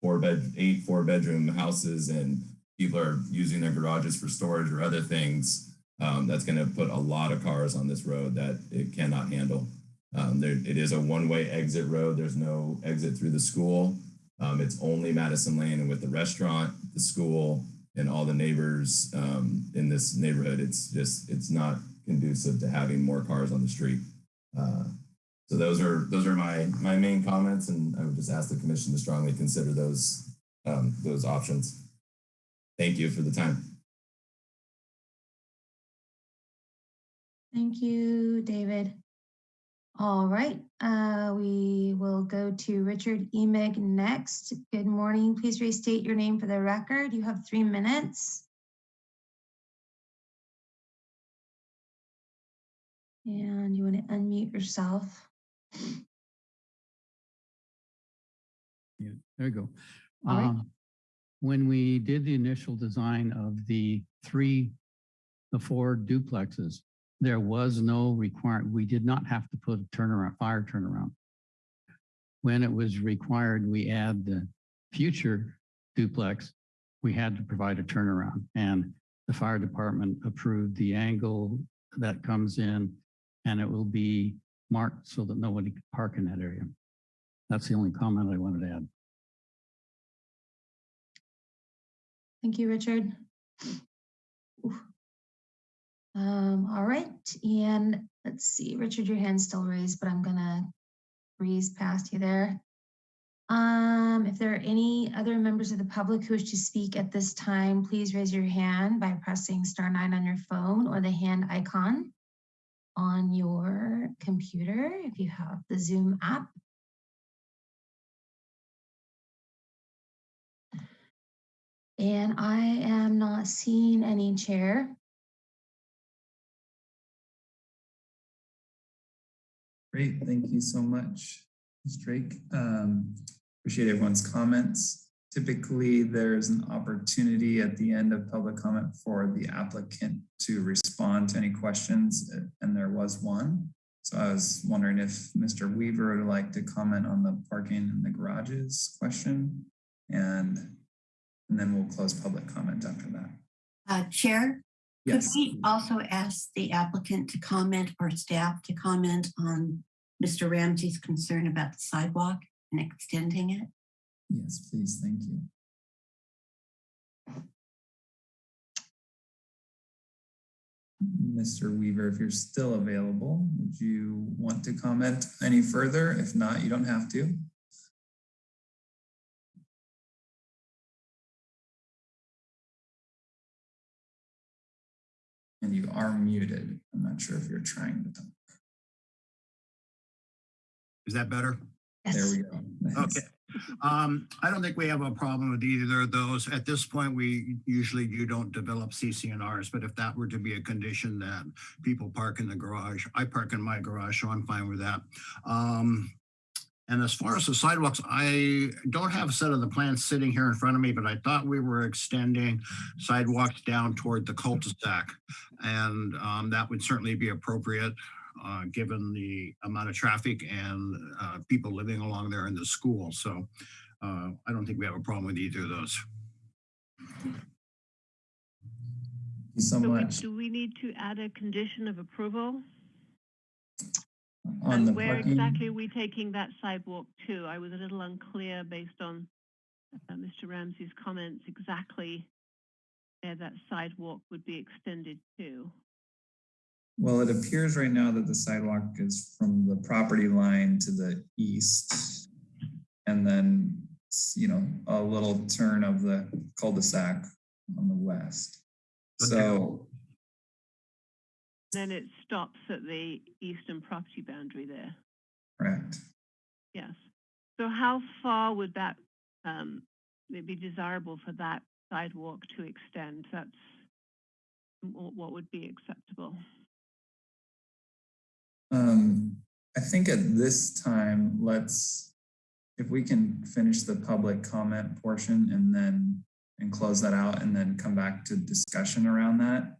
four bed, eight four bedroom houses and people are using their garages for storage or other things, um, that's going to put a lot of cars on this road that it cannot handle. Um, there, it is a one-way exit road. There's no exit through the school. Um, it's only Mattison Lane and with the restaurant, the school, and all the neighbors um, in this neighborhood, it's just, it's not conducive to having more cars on the street. Uh, so those are those are my my main comments, and I would just ask the commission to strongly consider those um, those options. Thank you for the time. Thank you, David. All right, uh, we will go to Richard Emig next. Good morning. Please restate your name for the record. You have three minutes. And you want to unmute yourself. Yeah, there you go. All right. Um, When we did the initial design of the three, the four duplexes, there was no requirement, we did not have to put a turnaround, fire turnaround. When it was required, we add the future duplex, we had to provide a turnaround and the fire department approved the angle that comes in and it will be marked so that nobody can park in that area. That's the only comment I wanted to add. Thank you, Richard. Um, all right, and let's see, Richard, your hand's still raised, but I'm gonna breeze past you there. Um, if there are any other members of the public who wish to speak at this time, please raise your hand by pressing star nine on your phone or the hand icon on your computer if you have the Zoom app. And I am not seeing any chair. Great, thank you so much, Ms. Drake. Um, appreciate everyone's comments. Typically, there's an opportunity at the end of public comment for the applicant to respond to any questions, uh, and there was one. So I was wondering if Mr. Weaver would like to comment on the parking in the garages question, and and then we'll close public comment after that. Uh, Chair, could we also ask the applicant to comment or staff to comment on Mr. Ramsey's concern about the sidewalk and extending it? Yes, please, thank you. Mr. Weaver, if you're still available, would you want to comment any further? If not, you don't have to. And you are muted. I'm not sure if you're trying to talk. Is that better? There we go. Nice. Okay. Um, I don't think we have a problem with either of those. At this point, we usually you don't develop CC&Rs, but if that were to be a condition that people park in the garage, I park in my garage, so I'm fine with that. Um, and as far as the sidewalks, I don't have a set of the plans sitting here in front of me, but I thought we were extending sidewalks down toward the cul-de-sac. And um, that would certainly be appropriate uh, given the amount of traffic and uh, people living along there in the school. So uh, I don't think we have a problem with either of those. Thank you so So we- much. Do we need to add a condition of approval? On the And where parking- exactly are we taking that sidewalk to? I was a little unclear based on uh, Mr. Ramsey's comments exactly where that sidewalk would be extended to. Well, it appears right now that the sidewalk is from the property line to the east. And then, you know, a little turn of the cul-de-sac on the west. Okay. So Then it stops at the eastern property boundary there. Correct. Yes. So how far would that, um, it be desirable for that sidewalk to extend? That's what would be acceptable? Um, I think at this time, let's, if we can finish the public comment portion and then, and close that out and then come back to discussion around that,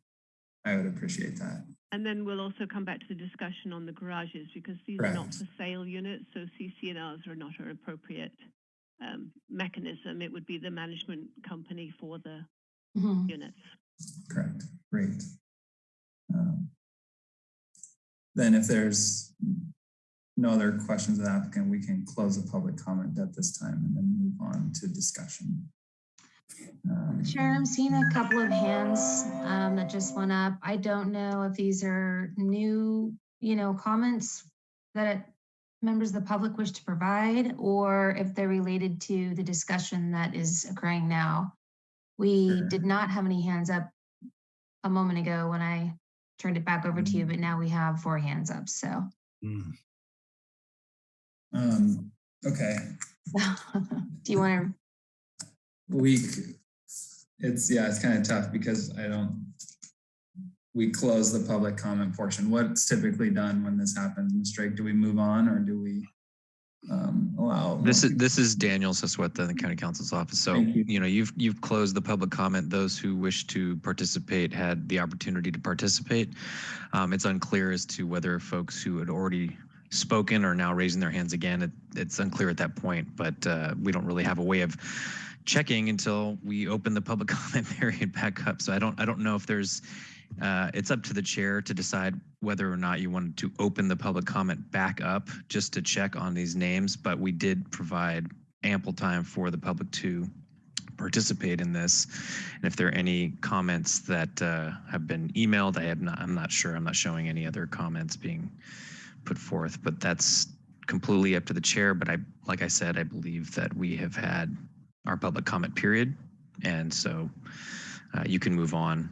I would appreciate that. And then we'll also come back to the discussion on the garages because these are not for sale units, so CC&Rs are not an appropriate um, mechanism. It would be the management company for the Mhm. units. Correct, great. Um, Then if there's no other questions of the applicant, we can close the public comment at this time and then move on to discussion. Sharon, I'm seeing a couple of hands um, that just went up. I don't know if these are new, you know, comments that members of the public wish to provide, or if they're related to the discussion that is occurring now. We Sure. did not have any hands up a moment ago when I turned it back over to you, but now we have four hands up, so. Hmm. Um, okay, Do you want to, we, it's, yeah, it's kind of tough because I don't, we close the public comment portion. What's typically done when this happens, Ms. Drake? Do we move on or do we um, allow? This is this is Daniel Sisweta in the county counsel's office. So you. you know you've you've closed the public comment. Those who wish to participate had the opportunity to participate. Um, it's unclear as to whether folks who had already spoken are now raising their hands again. It, it's unclear at that point, but uh, we don't really have a way of checking until we open the public comment period back up. So I don't I don't know if there's uh, it's up to the chair to decide whether or not you wanted to open the public comment back up just to check on these names, but we did provide ample time for the public to participate in this. And if there are any comments that uh, have been emailed, I have not, I'm not sure. I'm not showing any other comments being put forth, but that's completely up to the chair. But I, like I said, I believe that we have had our public comment period. And so uh, you can move on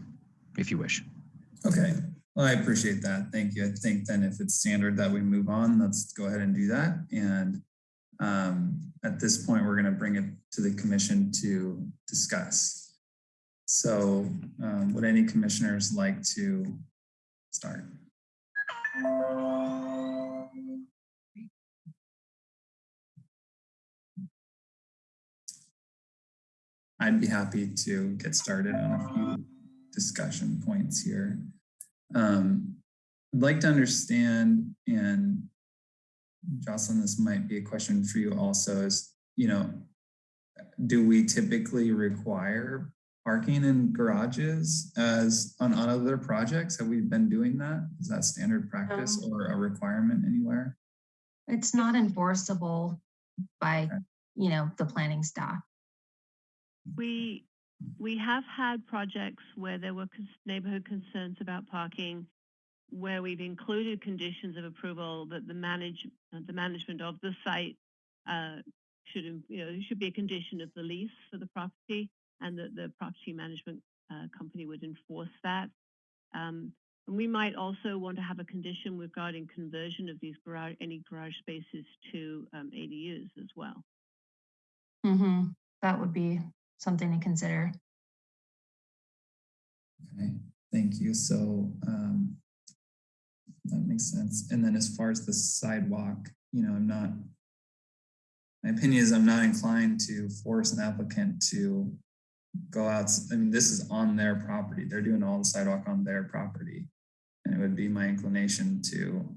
if you wish. Okay, well, I appreciate that. Thank you. I think then if it's standard that we move on, let's go ahead and do that. And um, at this point, we're going to bring it to the commission to discuss. So um, would any commissioners like to start? I'd be happy to get started on a few discussion points here. Um, I'd like to understand, and Jocelyn, this might be a question for you also, is, you know, do we typically require parking in garages as on, other projects? Have we been doing that? Is that standard practice or a requirement anywhere? it's not enforceable by, Okay. you know, the planning staff. We, we have had projects where there were neighborhood concerns about parking, where we've included conditions of approval that the manage, uh, the management of the site uh, should, you know, should be a condition of the lease for the property and that the property management uh, company would enforce that. Um, and we might also want to have a condition regarding conversion of these garage, any garage spaces to um, ADUs as well. hmm That would be something to consider. Okay, thank you. So um, that makes sense. And then as far as the sidewalk, you know, I'm not, my opinion is I'm not inclined to force an applicant to go out. I mean, this is on their property. They're doing all the sidewalk on their property. And it would be my inclination to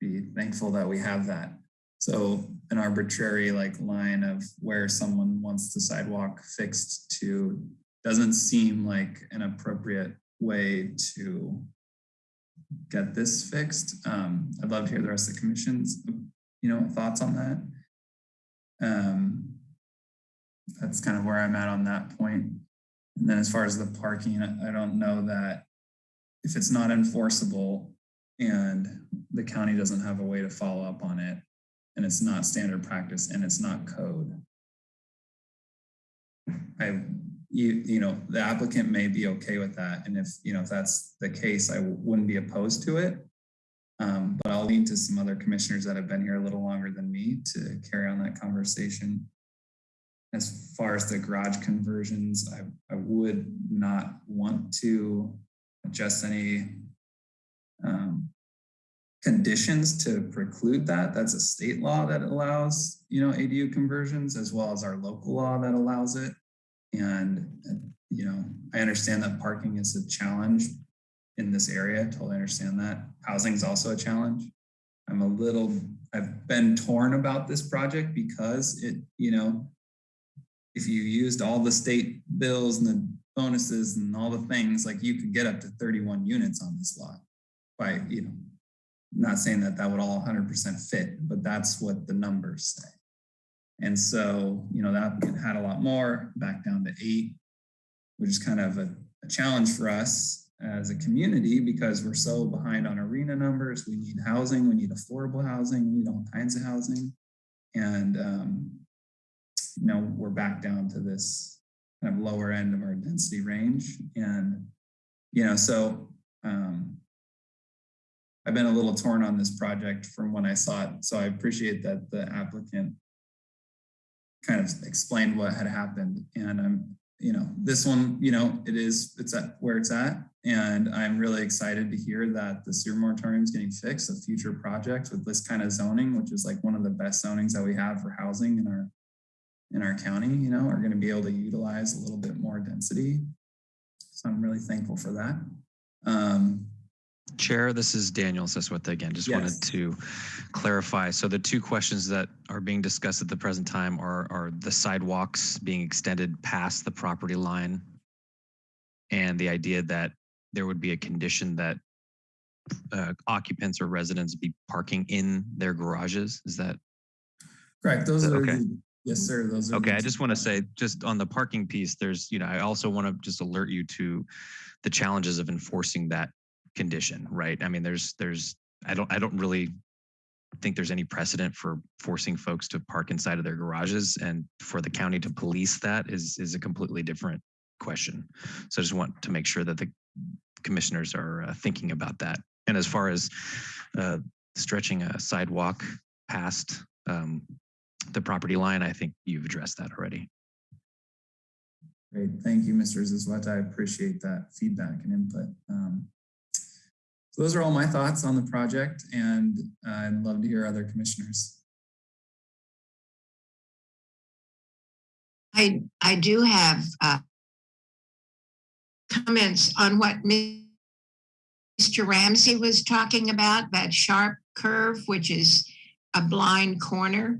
be thankful that we have that. So an arbitrary like line of where someone wants the sidewalk fixed to doesn't seem like an appropriate way to get this fixed. Um, I'd love to hear the rest of the commission's, you know, thoughts on that. Um, that's kind of where I'm at on that point. And then as far as the parking, I I don't know that if it's not enforceable and the county doesn't have a way to follow up on it, and it's not standard practice and it's not code, I you, you know, the applicant may be okay with that. And if, you know, if that's the case, I wouldn't be opposed to it. Um, but I'll lean to some other commissioners that have been here a little longer than me to carry on that conversation. As far as the garage conversions, I, I would not want to adjust any um, conditions to preclude that. That's a state law that allows, you know, ADU conversions as well as our local law that allows it. And, you know, I understand that parking is a challenge in this area. Totally understand that. Housing is also a challenge. I'm a little, I've been torn about this project because it, you know, if you used all the state bills and the bonuses and all the things, like you could get up to 31 units on this lot by, you know, not saying that that would all 100% fit, but that's what the numbers say. And so, you know, the applicant had a lot more, back down to eight, which is kind of a, a challenge for us as a community because we're so behind on RHNA numbers. We need housing, we need affordable housing, we need all kinds of housing. And, um, you know, we're back down to this kind of lower end of our density range. And, you know, so um, I've been a little torn on this project from when I saw it. So I appreciate that the applicant kind of explained what had happened. And I'm, you know, this one, you know, it is, it's at where it's at. And I'm really excited to hear that the sewer moratorium is getting fixed, a future project with this kind of zoning, which is like one of the best zonings that we have for housing in our in our county, you know, are going to be able to utilize a little bit more density. So I'm really thankful for that. Um, Chair, this is Daniel Zazueta again. Just Yes. wanted to clarify. So the two questions that are being discussed at the present time are, are the sidewalks being extended past the property line and the idea that there would be a condition that uh, occupants or residents be parking in their garages. Is that correct. Those are, Okay. the- yes, sir. Those are. Okay, I just want to say, just on the parking piece, there's, you know, I also want to just alert you to the challenges of enforcing that condition, right? I mean, there's, there's, I don't, I don't really think there's any precedent for forcing folks to park inside of their garages and for the county to police that is, is a completely different question. So I just want to make sure that the commissioners are uh, thinking about that. And as far as uh, stretching a sidewalk past um, the property line, I think you've addressed that already. Great. Thank you, Mr. Zazueta. I appreciate that feedback and input. Um, so those are all my thoughts on the project and uh, I'd love to hear other commissioners. I, I do have uh, comments on what Mr. Ramsey was talking about, that sharp curve, which is a blind corner.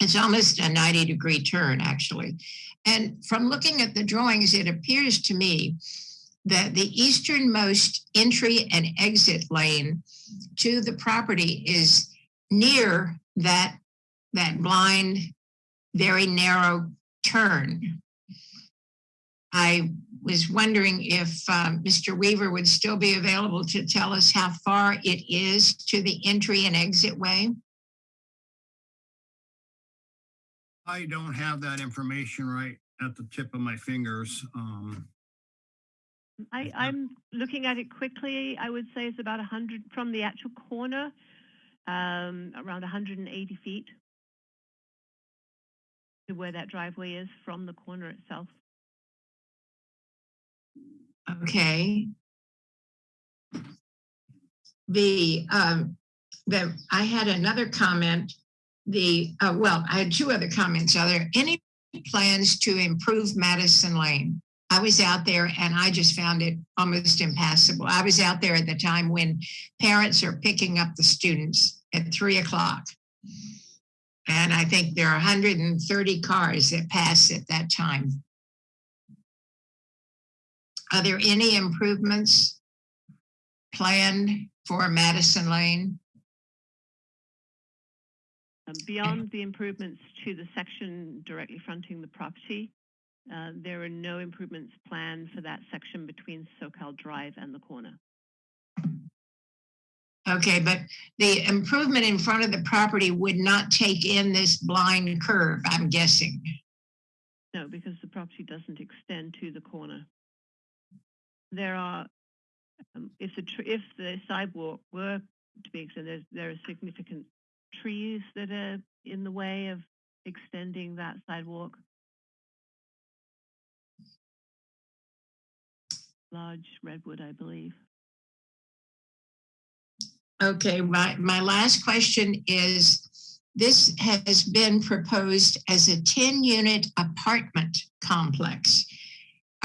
It's almost a 90 degree turn, actually. And from looking at the drawings, it appears to me that the easternmost entry and exit lane to the property is near that, that blind, very narrow turn. I was wondering if um, Mr. Weaver would still be available to tell us how far it is to the entry and exit way. I don't have that information right at the tip of my fingers. Um, I, I'm looking at it quickly. I would say it's about 100 from the actual corner, um, around 180 feet to where that driveway is from the corner itself. Okay. The, um, the, I had another comment. The, uh, well, I had two other comments. Are there any plans to improve Mattison Lane? I was out there and I just found it almost impassable. I was out there at the time when parents are picking up the students at three o'clock. And I think there are 130 cars that pass at that time. Are there any improvements planned for Mattison Lane? Um, beyond the improvements to the section directly fronting the property, uh, there are no improvements planned for that section between Soquel Drive and the corner. Okay, but the improvement in front of the property would not take in this blind curve, I'm guessing. No, because the property doesn't extend to the corner. There are, um, if the tr- if the sidewalk were to be extended, there are significant trees that are in the way of extending that sidewalk. Large redwood, I believe. Okay, my, my last question is, this has been proposed as a 10-unit apartment complex.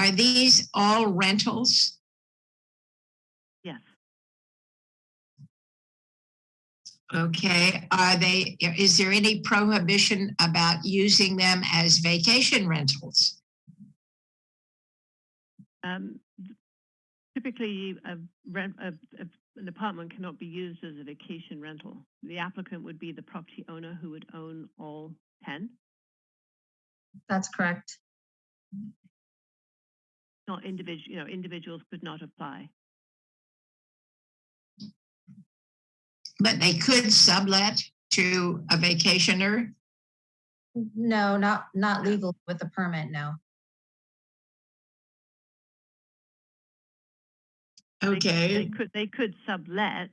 Are these all rentals? Yes. Okay, are they, is there any prohibition about using them as vacation rentals? Um, typically, a rent, a, a, an apartment cannot be used as a vacation rental. The applicant would be the property owner who would own all 10. That's correct. Not individual, you know, individuals could not apply. But they could sublet to a vacationer? No, not, not legal with a permit, no. Okay. They could, they could sublet,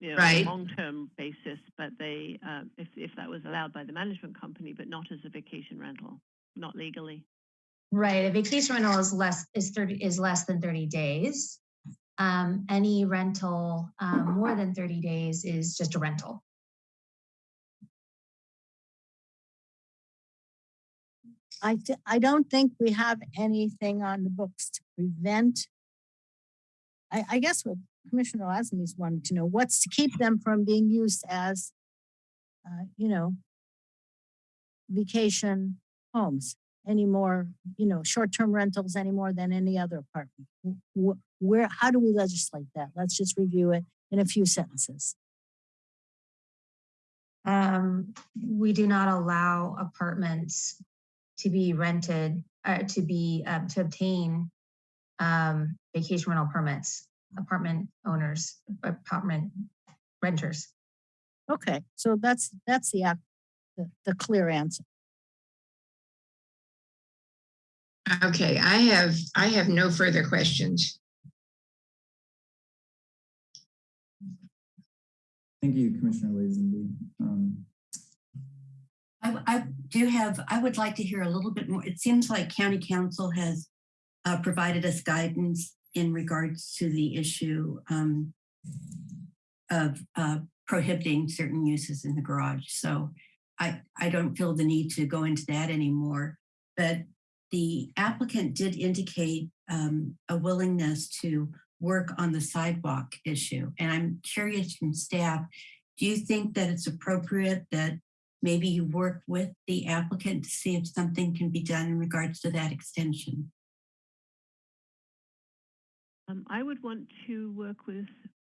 you know, on Right. a long-term basis, but they, uh, if, if that was allowed by the management company, but not as a vacation rental, not legally. Right, a vacation rental is less, is thirty, is less than thirty days. Um, any rental, um, more than thirty days is just a rental. I, th- I don't think we have anything on the books to prevent. I, I guess what Commissioner Lazenby's wanted to know, what's to keep them from being used as, uh, you know, vacation homes anymore, you know, short-term rentals any more than any other apartment. Wh- wh- Where, how do we legislate that? Let's just review it in a few sentences. Um, we do not allow apartments to be rented, uh, to be, um, to obtain um, vacation rental permits, apartment owners, apartment renters. Okay, so that's, that's the, ac- the, the clear answer. Okay, I have, I have no further questions. Thank you, Commissioner Lazenby. Um, I, I do have, I would like to hear a little bit more. It seems like county counsel has uh, provided us guidance in regards to the issue um, of uh, prohibiting certain uses in the garage. So I, I don't feel the need to go into that anymore. But the applicant did indicate um, a willingness to work on the sidewalk issue. And I'm curious from staff, do you think that it's appropriate that maybe you work with the applicant to see if something can be done in regards to that extension? Um, I would want to work with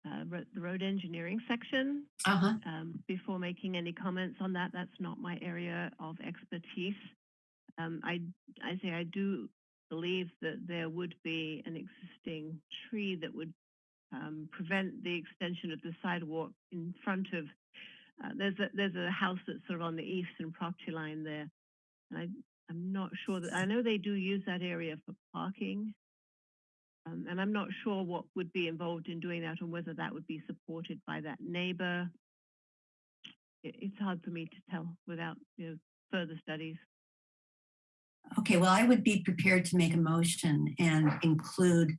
uh, the road engineering section Uh-huh. um, before making any comments on that. That's not my area of expertise. Um, I, I say I do believe that there would be an existing tree that would um, prevent the extension of the sidewalk in front of. Uh, there's a there's a house that's sort of on the eastern property line there, and I I'm not sure that I know they do use that area for parking. Um, and I'm not sure what would be involved in doing that and whether that would be supported by that neighbor. It, it's hard for me to tell without you know, further studies. Okay, well, I would be prepared to make a motion and include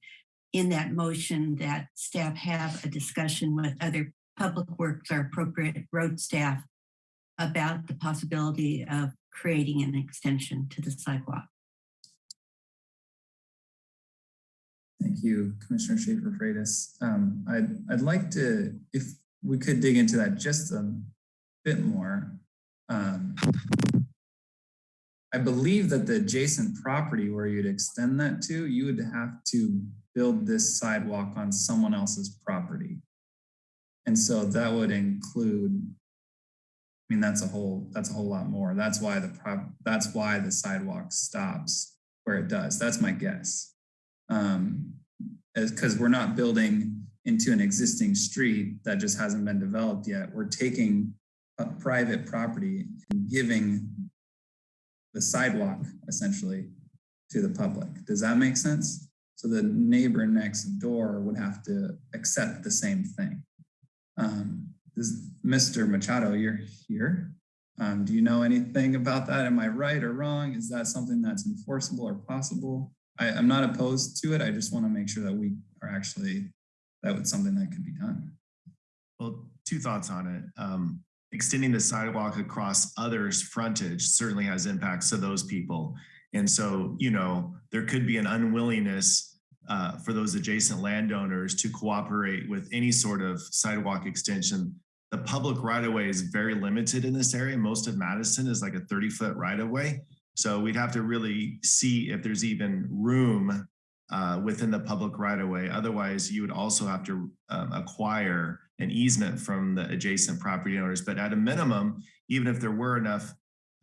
in that motion that staff have a discussion with other public works or appropriate road staff about the possibility of creating an extension to the sidewalk. Thank you, Commissioner Schaefer Freitas. Um, I'd, I'd like to, if we could dig into that just a bit more. Um, I believe that the adjacent property where you'd extend that to, you would have to build this sidewalk on someone else's property. And so that would include, I mean, that's a whole, that's a whole lot more. That's why the prop, that's why the sidewalk stops where it does. That's my guess. Um, as, cause we're not building into an existing street that just hasn't been developed yet. We're taking a private property and giving the sidewalk essentially to the public. Does that make sense? So the neighbor next door would have to accept the same thing. Um, Mr. Machado, you're here. Um, do you know anything about that? Am I right or wrong? Is that something that's enforceable or possible? I, I'm not opposed to it. I just want to make sure that we are actually, that was something that could be done. Well, two thoughts on it. Um, extending the sidewalk across others' frontage certainly has impacts to those people. And so, you know, there could be an unwillingness uh, for those adjacent landowners to cooperate with any sort of sidewalk extension. The public right of way is very limited in this area. Most of Mattison is like a 30 foot right of way. So we'd have to really see if there's even room uh, within the public right of way. Otherwise, you would also have to um, acquire an easement from the adjacent property owners. But at a minimum, even if there were enough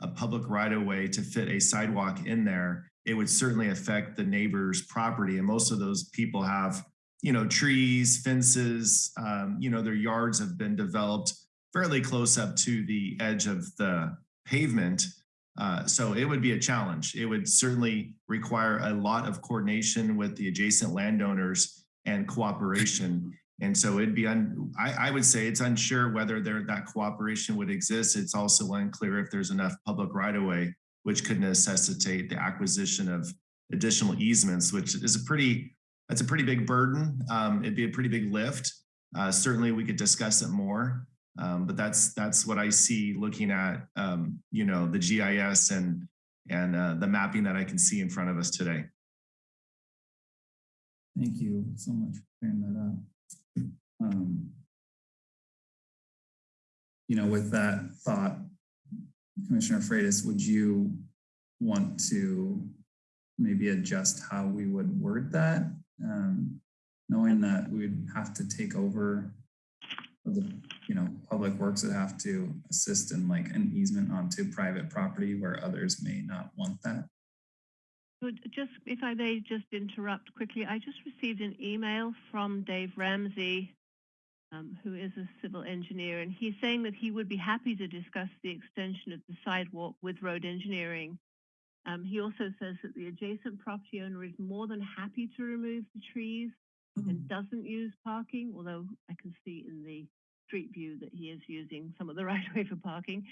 a public right of way to fit a sidewalk in there, it would certainly affect the neighbor's property. And most of those people have, you know, trees, fences, um, you know, their yards have been developed fairly close up to the edge of the pavement. Uh, so it would be a challenge. It would certainly require a lot of coordination with the adjacent landowners and cooperation. And so it'd be, un, I, I would say it's unsure whether there that cooperation would exist. It's also unclear if there's enough public right of way, which could necessitate the acquisition of additional easements, which is a pretty, that's a pretty big burden. Um, it'd be a pretty big lift. Uh, certainly we could discuss it more. Um, but that's that's what I see looking at um, you know the GIS and and uh, the mapping that I can see in front of us today. Thank you so much for clearing that up. Um, you know, with that thought, Commissioner Freitas, would you want to maybe adjust how we would word that? Um, knowing that we'd have to take over the, you know, public works would have to assist in like an easement onto private property where others may not want that. Just if I may just interrupt quickly, I just received an email from Dave Ramsey, um, who is a civil engineer, and he's saying that he would be happy to discuss the extension of the sidewalk with road engineering. Um, he also says that the adjacent property owner is more than happy to remove the trees and doesn't use parking, although I can see in the street view that he is using some of the right way for parking.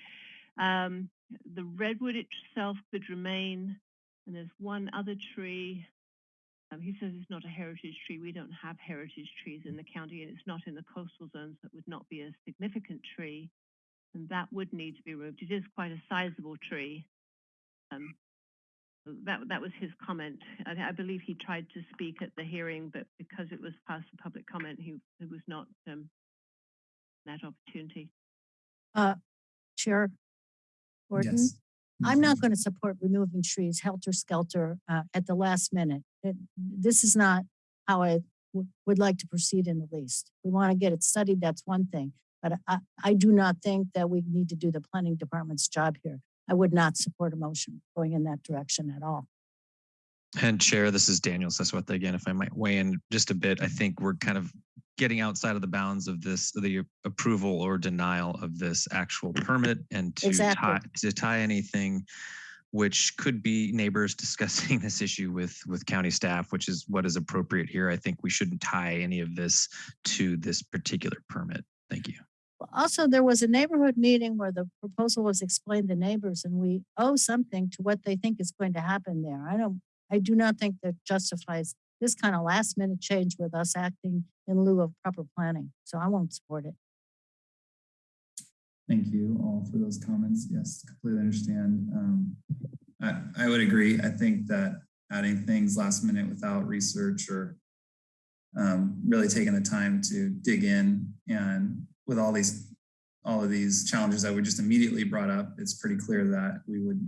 Um, the redwood itself could remain, and there's one other tree. Um, he says it's not a heritage tree. We don't have heritage trees in the county, and it's not in the coastal zones. That would not be a significant tree, and that would need to be removed. It is quite a sizable tree. Um, that that was his comment. I, I, believe he tried to speak at the hearing, but because it was past the public comment, he, he was not um, that opportunity. Uh, Chair Gordon, Yes. I'm not going to support removing trees helter skelter uh, at the last minute. It- This is not how I w- would like to proceed in the least. We want to get it studied, that's one thing. But I, I do not think that we need to do the planning department's job here. I would not support a motion going in that direction at all. And Chair, this is Daniel Zazueta again, if I might weigh in just a bit. I think we're kind of getting outside of the bounds of this, the approval or denial of this actual permit and to Exactly. tie, to tie anything which could be neighbors discussing this issue with, with county staff, which is what is appropriate here. I think we shouldn't tie any of this to this particular permit. Thank you. Also, there was a neighborhood meeting where the proposal was explained to neighbors and we owe something to what they think is going to happen there. I don't, I do not think that justifies this kind of last minute change with us acting in lieu of proper planning. So I won't support it. Thank you all for those comments. Yes, completely understand. Um, I, I would agree. I think that adding things last minute without research or um, really taking the time to dig in and with all these all of these challenges that we just immediately brought up, it's pretty clear that we would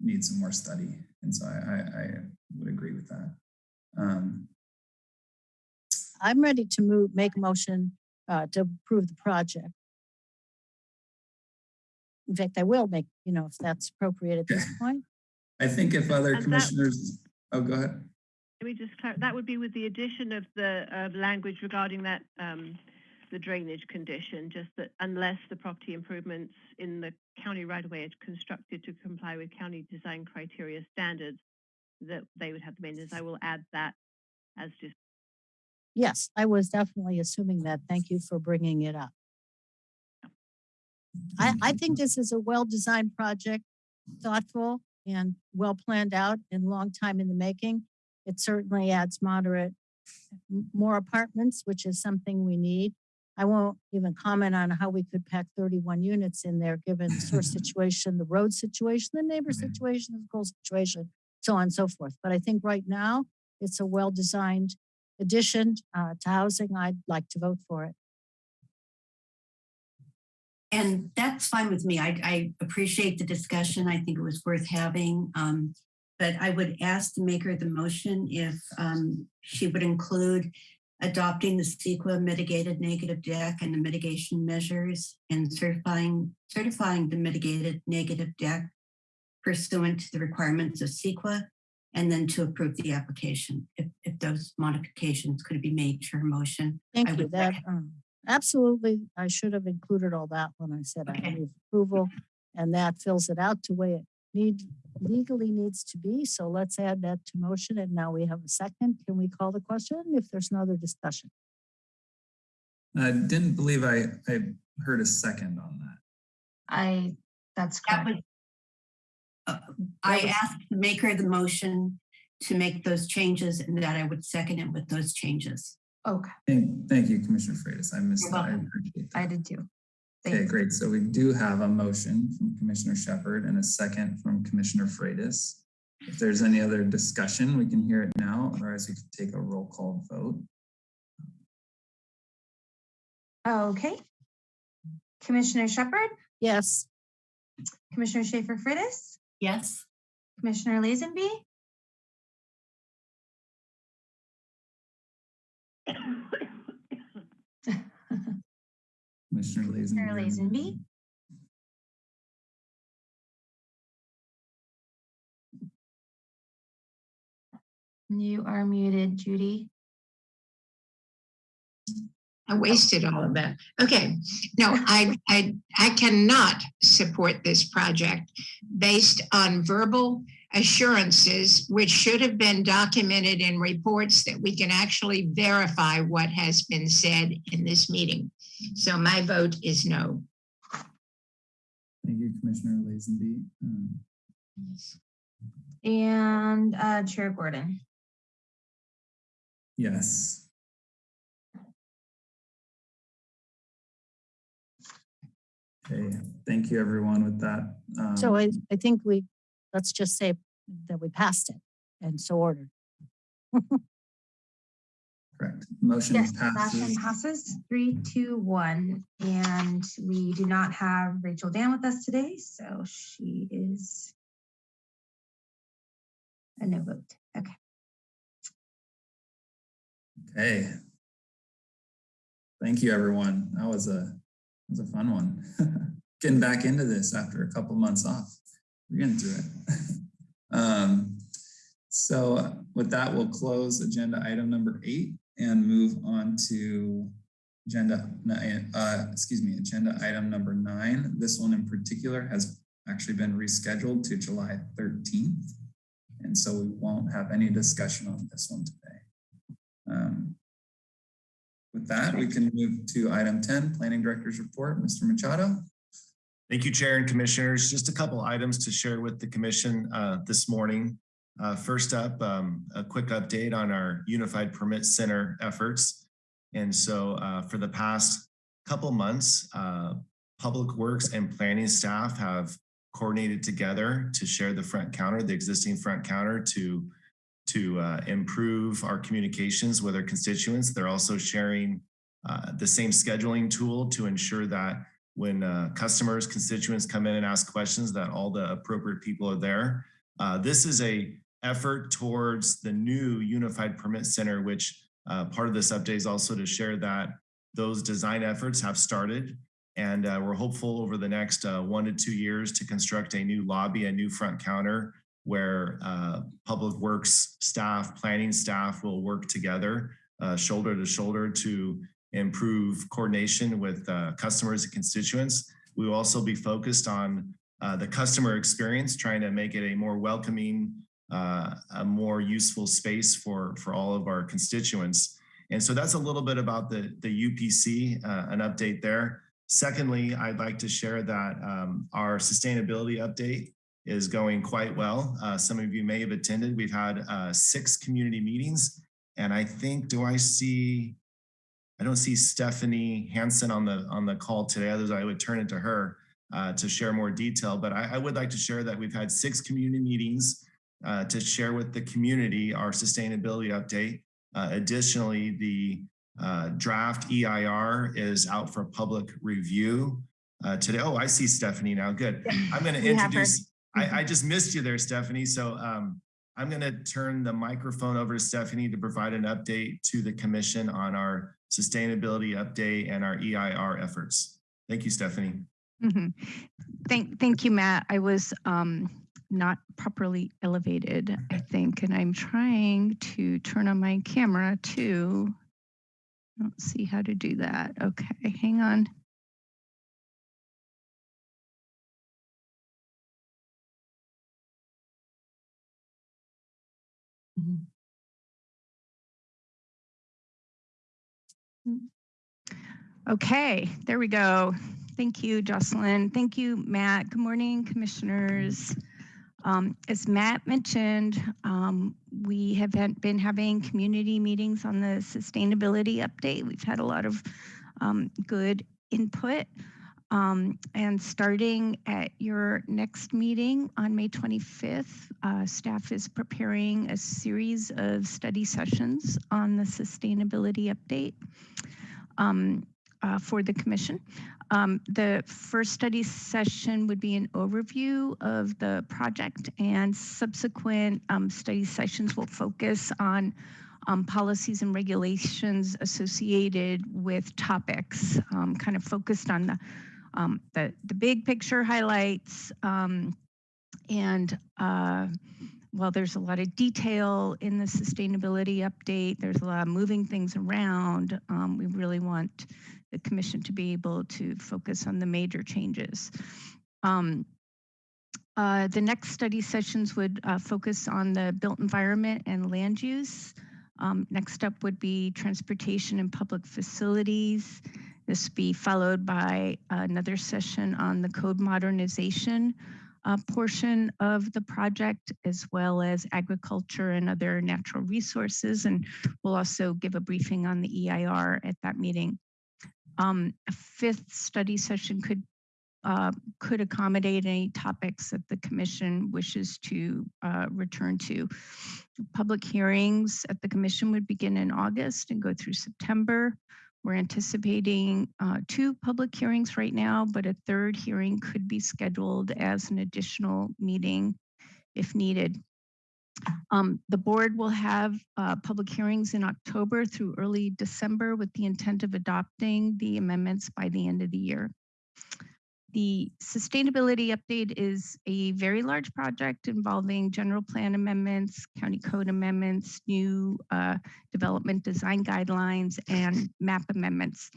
need some more study. And so I, I, I would agree with that. Um, I'm ready to move, make a motion uh, to approve the project. In fact, I will make, you know, if that's appropriate at this point. I think if other And that- commissioners, oh, go ahead. Let me just clarify. That would be with the addition of the uh, language regarding that um, the drainage condition, just that unless the property improvements in the county right of way are constructed to comply with county design criteria standards, that they would have the maintenance. I will add that as just Yes, I was definitely assuming that. Thank you for bringing it up. I, I think this is a well-designed project, thoughtful and well planned out and long time in the making. It certainly adds moderate, more apartments, which is something we need. I won't even comment on how we could pack thirty-one units in there, given the source situation, the road situation, the neighbor situation, the school situation, so on and so forth. But I think right now, it's a well-designed addition uh, to housing. I'd like to vote for it. And that's fine with me. I, I appreciate the discussion. I think it was worth having. Um, but I would ask the maker of the motion if um, she would include adopting the CEQA mitigated negative dec and the mitigation measures and certifying certifying the mitigated negative dec pursuant to the requirements of CEQA and then to approve the application if, if those modifications could be made to her motion. Thank I you. would That, um, absolutely, I should have included all that when I said I Okay. move approval. And that fills it out to way it need, legally needs to be. So let's add that to motion. And now we have a second. Can we call the question if there's no other discussion? I didn't believe I, I heard a second on that. I, that's That correct. was, uh, I was- asked the maker of the motion to make those changes and that I would second it with those changes. Okay, Thank, thank you, Commissioner Freitas. I missed You're that. I welcome. appreciate I did too. Okay, great. So we do have a motion from Commissioner Shepard and a second from Commissioner Freitas. If there's any other discussion, we can hear it now, or otherwise we could take a roll call vote. Okay. Commissioner Shepard, Yes, Commissioner Schaefer Freitas, Yes? Commissioner Lazenby, Commissioner Lazenby. Commissioner Lazenby. You are muted, Judy. I wasted all of that. Okay, no, I, I, I cannot support this project based on verbal assurances, which should have been documented in reports that we can actually verify what has been said in this meeting. So my vote is no. Thank you, Commissioner Lazenby. Um, And uh, Chair Gordon. Yes. Okay, thank you, everyone, with that. so um, I, I think we, let's just say that we passed it and so ordered. Correct. Motion Yes, motion passes. passes three, two, one. And we do not have Rachel Dan with us today, so she is a no vote. Okay. Okay. Thank you, everyone. That was a, that was a fun one. Getting back into this after a couple months off. We're getting through it. Um, so with that, we'll close agenda item number eight and move on to agenda, uh, excuse me, agenda item number nine. This one in particular has actually been rescheduled to July 13th. And so we won't have any discussion on this one today. Um, With that, we can move to item 10, Planning Director's Report. Mr. Machado? Thank you, Chair and Commissioners. Just a couple items to share with the Commission uh, this morning. Uh, First up, um, a quick update on our Unified Permit Center efforts. And so uh, for the past couple months, uh, Public Works and Planning staff have coordinated together to share the front counter, the existing front counter to to uh, improve our communications with our constituents. They're also sharing uh, the same scheduling tool to ensure that when uh, customers, constituents come in and ask questions, that all the appropriate people are there. Uh, this is a effort towards the new Unified Permit Center, which uh, part of this update is also to share that those design efforts have started. And uh, we're hopeful over the next uh, one to two years to construct a new lobby, a new front counter where uh, public works staff, planning staff will work together uh, shoulder to shoulder to improve coordination with uh, customers and constituents. We will also be focused on the customer experience, trying to make it a more welcoming, uh, a more useful space for, for all of our constituents. And so that's a little bit about the, the UPC, uh, an update there. Secondly, I'd like to share that um, our sustainability update is going quite well. Uh, some of you may have attended. We've had uh, six community meetings. And I think, do I see, I don't see Stephanie Hansen on the on the call today. otherwise I would turn it to her uh, to share more detail. But I, I, would like to share that we've had six community meetings uh, to share with the community our sustainability update. Uh, additionally, the uh, draft EIR is out for public review uh, today. Oh, I see Stephanie now. Good. I'm going to introduce. I, I, just missed you there, Stephanie. So um, I'm going to turn the microphone over to Stephanie to provide an update to the commission on our sustainability update and our EIR efforts. Thank you, Stephanie. Mm -hmm. Thank, thank you, Matt. I was um, not properly elevated, I mm-hmm. think, and I'm trying to turn on my camera too. I don't see how to do that. Okay, hang on. Mm-hmm. Hmm. Okay, there we go. Thank you, Jocelyn. Thank you, Matt. Good morning, commissioners. Um, as Matt mentioned, um, we have been having community meetings on the sustainability update. We've had a lot of um, good input. Um, and starting at your next meeting on May 25th, uh, staff is preparing a series of study sessions on the sustainability update um, uh, for the commission. Um, the first study session would be an overview of the project and subsequent um, study sessions will focus on um, policies and regulations associated with topics, um, kind of focused on the, um, the, the, big picture highlights. Um, and uh, while there's a lot of detail in the sustainability update, there's a lot of moving things around. we really want the commission to be able to focus on the major changes. Um, uh, the next study sessions would uh, focus on the built environment and land use. Um, next up would be transportation and public facilities. This would be followed by another session on the code modernization uh, portion of the project, as well as agriculture and other natural resources. And we'll also give a briefing on the EIR at that meeting. Um, a fifth study session could uh, could accommodate any topics that the commission wishes to uh, return to. Public hearings at the commission would begin in August and go through September. We're anticipating uh, two public hearings right now, but a third hearing could be scheduled as an additional meeting if needed. Um, the board will have uh, public hearings in October through early December with the intent of adopting the amendments by the end of the year. The sustainability update is a very large project involving general plan amendments, county code amendments, new uh, development design guidelines, and map amendments.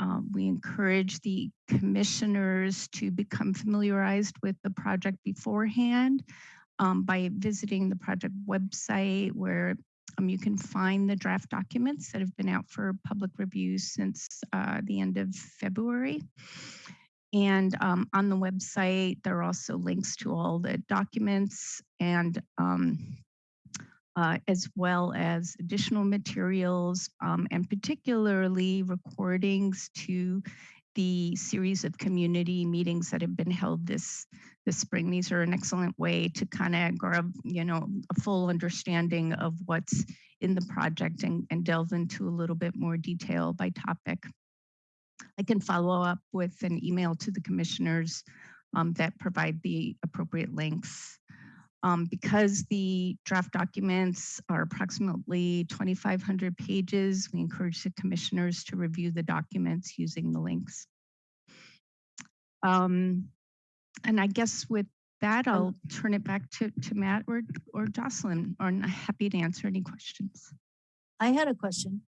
Uh, we encourage the commissioners to become familiarized with the project beforehand um, by visiting the project website where um, you can find the draft documents that have been out for public review since uh, the end of February. And um, on the website, there are also links to all the documents and um, uh, as well as additional materials um, and particularly recordings to the series of community meetings that have been held this this spring. These are an excellent way to kind of grab, you know, a full understanding of what's in the project and, and delve into a little bit more detail by topic. I can follow up with an email to the commissioners um, that provide the appropriate links. Um, because the draft documents are approximately 2,500 pages, we encourage the commissioners to review the documents using the links. Um, and I guess with that, I'll turn it back to, to Matt or, or Jocelyn, or I'm happy to answer any questions. I had a question.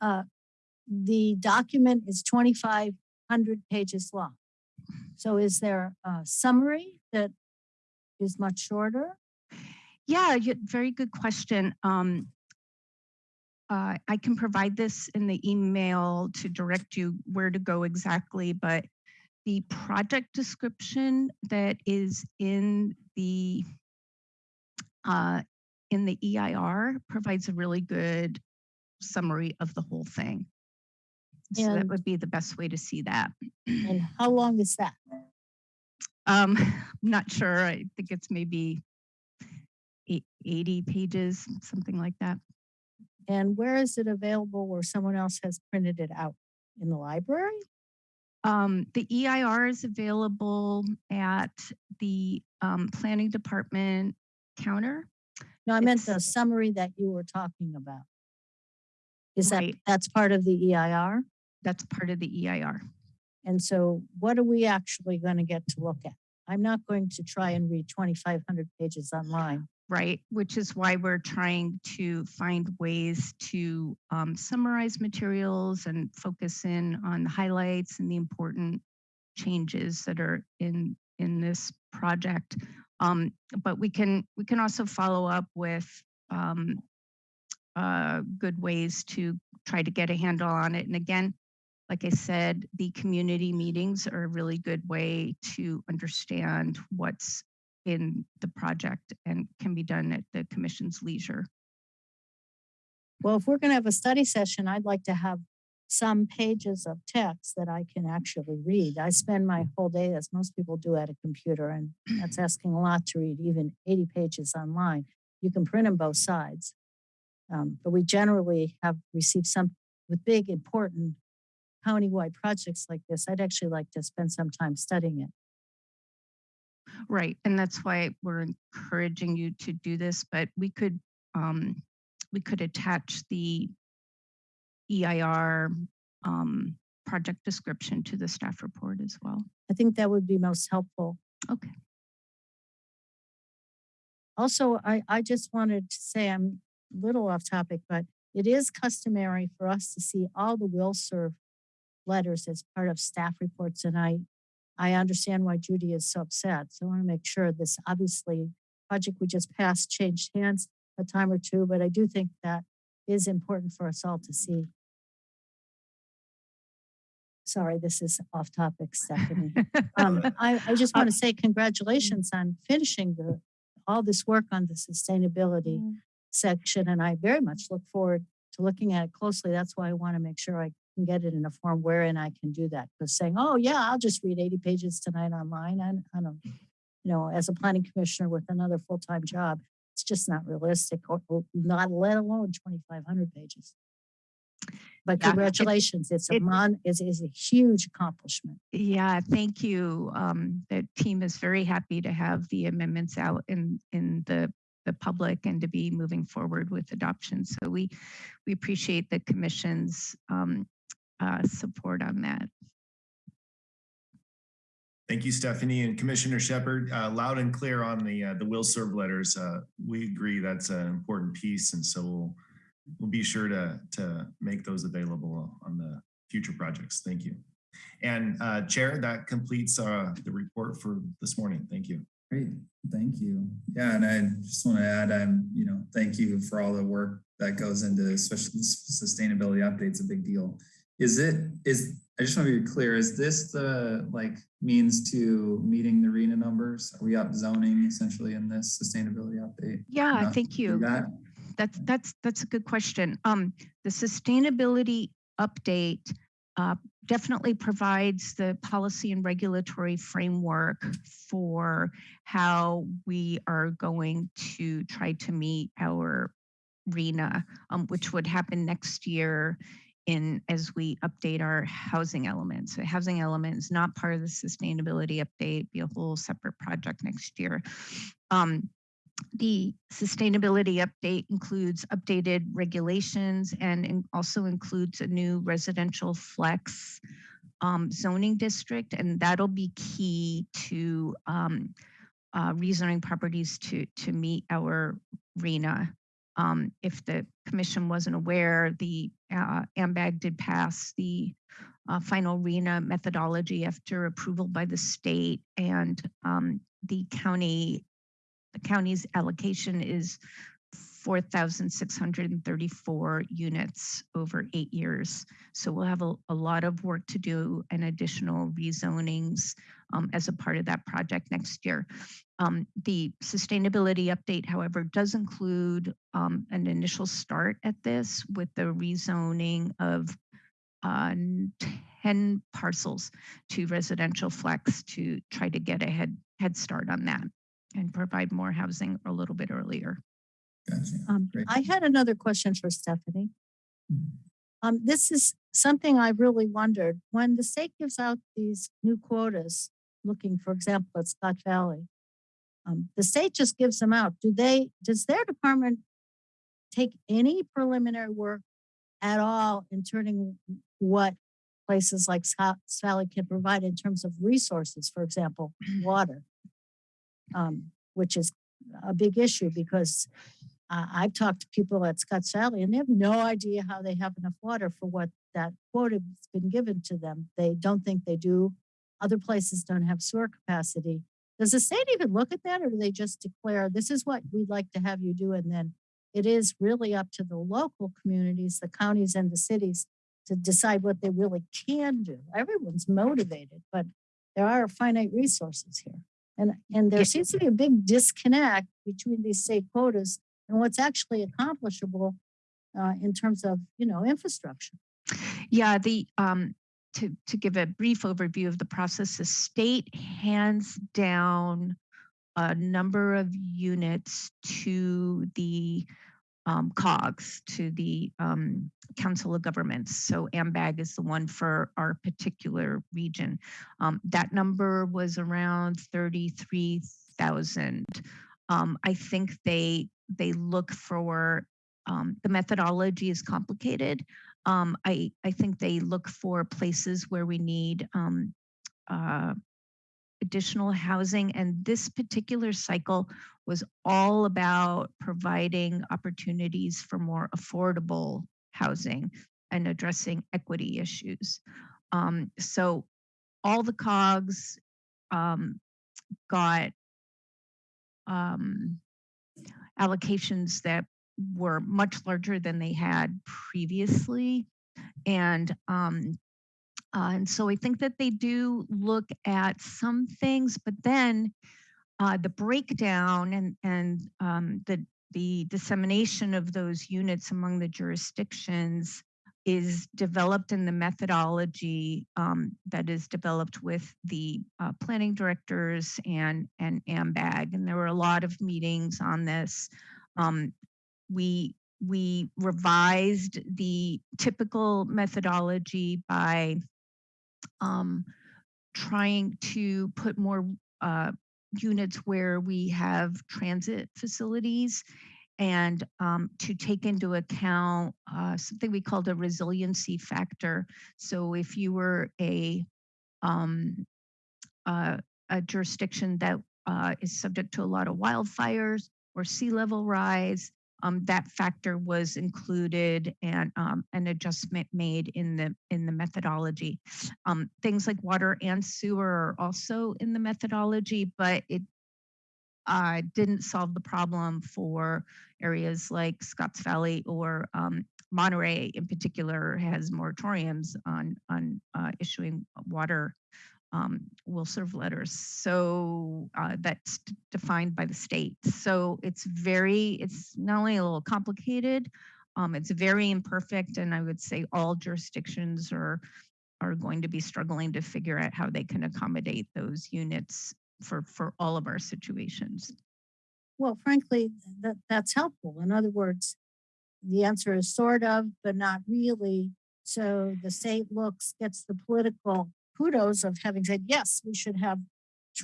Uh, the document is twenty-five hundred pages long. So is there a summary that is much shorter? Yeah, very good question. Um, uh, I can provide this in the email to direct you where to go exactly, but the project description that is in the uh, in the EIR provides a really good summary of the whole thing. So that would be the best way to see that. And how long is that? Um, I'm not sure. I think it's maybe 80 pages, something like that. And where is it available where someone else has printed it out? In the library? Um, the EIR is available at the um, planning department counter. No, I meant the summary that you were talking about. Is that, that's part of the EIR? That's part of the EIR. And so what are we actually going to get to look at? I'm not going to try and read 2,500 pages online. right? Which is why we're trying to find ways to um, summarize materials and focus in on the highlights and the important changes that are in in this project. Um, but we can we can also follow up with um, uh, good ways to try to get a handle on it. And again, like I said, the community meetings are a really good way to understand what's in the project and can be done at the commission's leisure. Well, if we're going to have a study session, I'd like to have some pages of text that I can actually read. I spend my whole day, as most people do, at a computer, and that's asking a lot to read even 80 pages online. You can print them both sides. Um, but we generally have received some with big, important countywide projects like this. I'd actually like to spend some time studying it. Right, and that's why we're encouraging you to do this, but we could, um, we could attach the EIR, um, project description to the staff report as well. I think that would be most helpful. Okay. Also, I, I just wanted to say, I'm a little off topic, but it is customary for us to see all the will serve letters as part of staff reports. And I, I understand why Judy is so upset. So I want to make sure this obviously project we just passed changed hands a time or two, but I do think that is important for us all to see. Sorry, this is off topic, Stephanie. Um, I, I just uh, want to say mm. congratulations on finishing the, all this work on the sustainability mm. section, and I very much look forward to looking at it closely. That's why I want to make sure I can get it in a form wherein I can do that. Because saying, oh, yeah, I'll just read 80 pages tonight online, I, I don't, you know, as a planning commissioner with another full-time job, it's just not realistic, or or not let alone 2,500 pages. But Yeah, it- congratulations, it's a it- mon, is is a huge accomplishment. Yeah, thank you. Um, the team is very happy to have the amendments out in, in the, the public and to be moving forward with adoption. So we, we appreciate the commission's, um, uh, support on that. Thank you, Stephanie and Commissioner Shepard. Uh, loud and clear on the, uh, the will serve letters. Uh, we agree that's an important piece. And so we'll, we'll be sure to, to make those available on the future projects. Thank you. And, uh, Chair, that completes, uh, the report for this morning. Thank you. Great, thank you. Yeah, and I just want to add, um, you know, thank you for all the work that goes into especially sustainability updates, a big deal. Is it, is, I just want to be clear, is this the like means to meeting the RHNA numbers? Are we up zoning essentially in this sustainability update? Yeah, enough thank you. That, That's that's that's a good question. Um, the sustainability update uh, definitely provides the policy and regulatory framework for how we are going to try to meet our RHNA, um, which would happen next year in as we update our housing elements. So housing element is not part of the sustainability update, be a whole separate project next year. Um, the sustainability update includes updated regulations and in- also includes a new residential flex um, zoning district, and that'll be key to um, uh, rezoning properties to to meet our RHNA um, if the commission wasn't aware, the uh, AMBAG did pass the uh, final RHNA methodology after approval by the state and um, the county, the county's allocation is 4,634 units over eight years. So we'll have a, a lot of work to do and additional rezonings um, as a part of that project next year. Um, the sustainability update, however, does include um, an initial start at this with the rezoning of uh, 10 parcels to residential flex to try to get a head, head start on that and provide more housing a little bit earlier. Gotcha. Um, I had another question for Stephanie. Mhm. Um, this is something I really wondered, when the state gives out these new quotas, looking, for example, at Scotts Valley, um, the state just gives them out. Do they, does their department take any preliminary work at all in turning what places like Scotts Valley can provide in terms of resources, for example, water? Um, which is a big issue because uh, I've talked to people at Scotts Valley and they have no idea how they have enough water for what that quota has been given to them. They don't think they do. Other places don't have sewer capacity. Does the state even look at that or do they just declare, this is what we'd like to have you do? And then it is really up to the local communities, the counties and the cities to decide what they really can do. Everyone's motivated, but there are finite resources here. And, and there seems to be a big disconnect between these state quotas and what's actually accomplishable uh, in terms of, you know, infrastructure. Yeah, the um, to to give a brief overview of the process, the state hands down a number of units to the um, COGS, to the um, Council of Governments. So AMBAG is the one for our particular region. Um, that number was around 33,000. Um, I think they they look for um, the methodology is complicated. Um, I, I think they look for places where we need um, uh, additional housing. And this particular cycle was all about providing opportunities for more affordable housing and addressing equity issues. Um, so all the COGS um, got um, allocations that were much larger than they had previously. And um, uh, and so I think that they do look at some things, but then uh, the breakdown and and um, the the dissemination of those units among the jurisdictions is developed in the methodology um, that is developed with the uh, planning directors and and AMBAG. And there were a lot of meetings on this. Um, we we revised the typical methodology by um, trying to put more uh, units where we have transit facilities and um, to take into account uh, something we called a resiliency factor. So if you were a um, uh, a jurisdiction that uh, is subject to a lot of wildfires or sea level rise, um, that factor was included and um, an adjustment made in the in the methodology. Um, things like water and sewer are also in the methodology, but it uh, didn't solve the problem for areas like Scotts Valley or um, Monterey in particular has moratoriums on on uh, issuing water um, will serve letters. So uh, that's defined by the state. So it's very, it's not only a little complicated, um, it's very imperfect, and I would say all jurisdictions are are going to be struggling to figure out how they can accommodate those units for for all of our situations. Well, frankly, that, that's helpful. In other words, the answer is sort of, but not really. So the state looks, gets the political kudos of having said, yes, we should have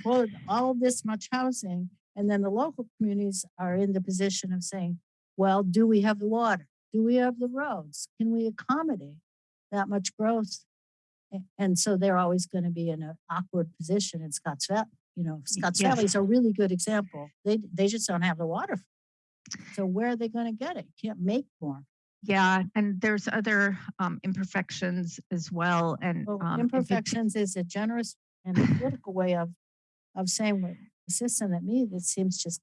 toward all this much housing. And then the local communities are in the position of saying, well, do we have the water? Do we have the roads? Can we accommodate that much growth? And so they're always going to be in an awkward position in Scotts Valley. You know, Scotts yes. Valley is a really good example. They, they just don't have the water. So where are they going to get it? Can't make more. Yeah, and there's other um, imperfections as well. And Well, um, imperfections is a generous and political way of, of saying what assistant at me, that seems just,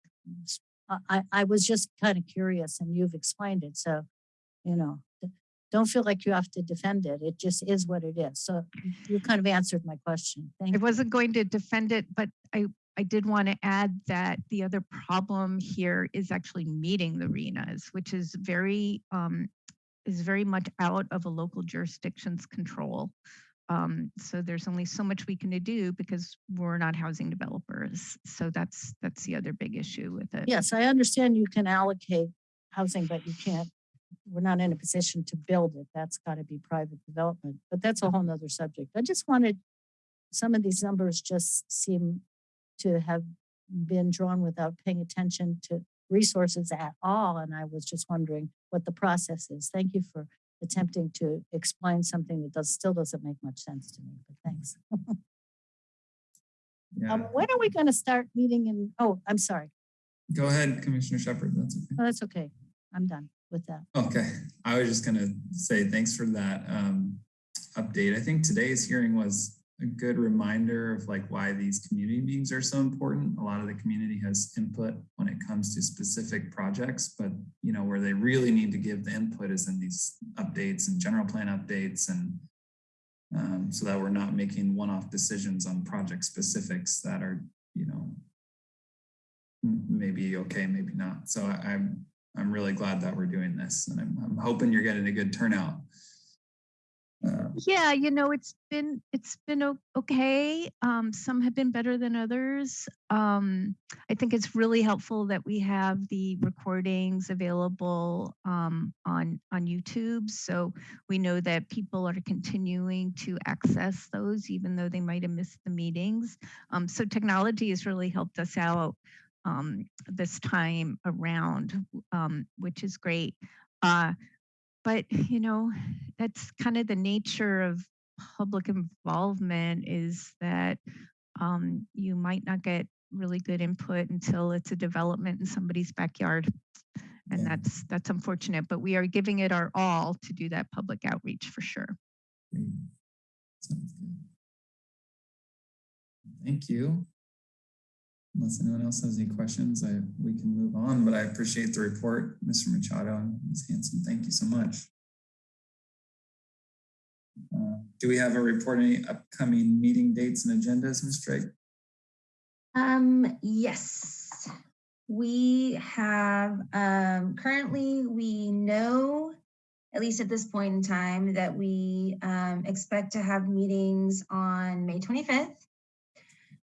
I, I, I was just kind of curious and you've explained it. So, you know, don't feel like you have to defend it. It just is what it is. So you kind of answered my question. Thank I wasn't going to defend it, but I, I did want to add that the other problem here is actually meeting the RHNAs, which is very, um, is very much out of a local jurisdiction's control. Um, so there's only so much we can do because we're not housing developers. So that's, that's the other big issue with it. Yes, I understand you can allocate housing, but you can't, we're not in a position to build it. That's got to be private development, but that's a whole nother subject. I just wanted, some of these numbers just seem to have been drawn without paying attention to resources at all. And I was just wondering what the process is. Thank you for attempting to explain something that does, still doesn't make much sense to me, but thanks. Yeah, Um, when are we going to start meeting in, oh, I'm sorry. go ahead, Commissioner Shepard, that's okay. Oh, that's okay. I'm done with that. Okay, I was just gonna say thanks for that um update. I think today's hearing was a good reminder of like why these community meetings are so important. A lot of the community has input when it comes to specific projects, but you know, where they really need to give the input is in these updates and general plan updates and um, so that we're not making one-off decisions on project specifics that are, you know, maybe okay, maybe not. So I, I'm I'm really glad that we're doing this and I'm, I'm hoping you're getting a good turnout. Yeah, you know, it's been it's been okay. Um, some have been better than others. Um, I think it's really helpful that we have the recordings available um, on on YouTube, so we know that people are continuing to access those, even though they might have missed the meetings. Um, so technology has really helped us out um, this time around, um, which is great. Uh, but you know that's kind of the nature of public involvement is that um, you might not get really good input until it's a development in somebody's backyard and Yeah. that's that's unfortunate but we are giving it our all to do that public outreach for sure great. Sounds good. Thank you. Unless anyone else has any questions, I, we can move on, but I appreciate the report, Mr. Machado and Ms. Hanson. Thank you so much. Uh, Do we have a report, any upcoming meeting dates and agendas, Ms. Drake? Um, yes, we have, um, currently, we know, at least at this point in time, that we, um, expect to have meetings on May twenty-fifth,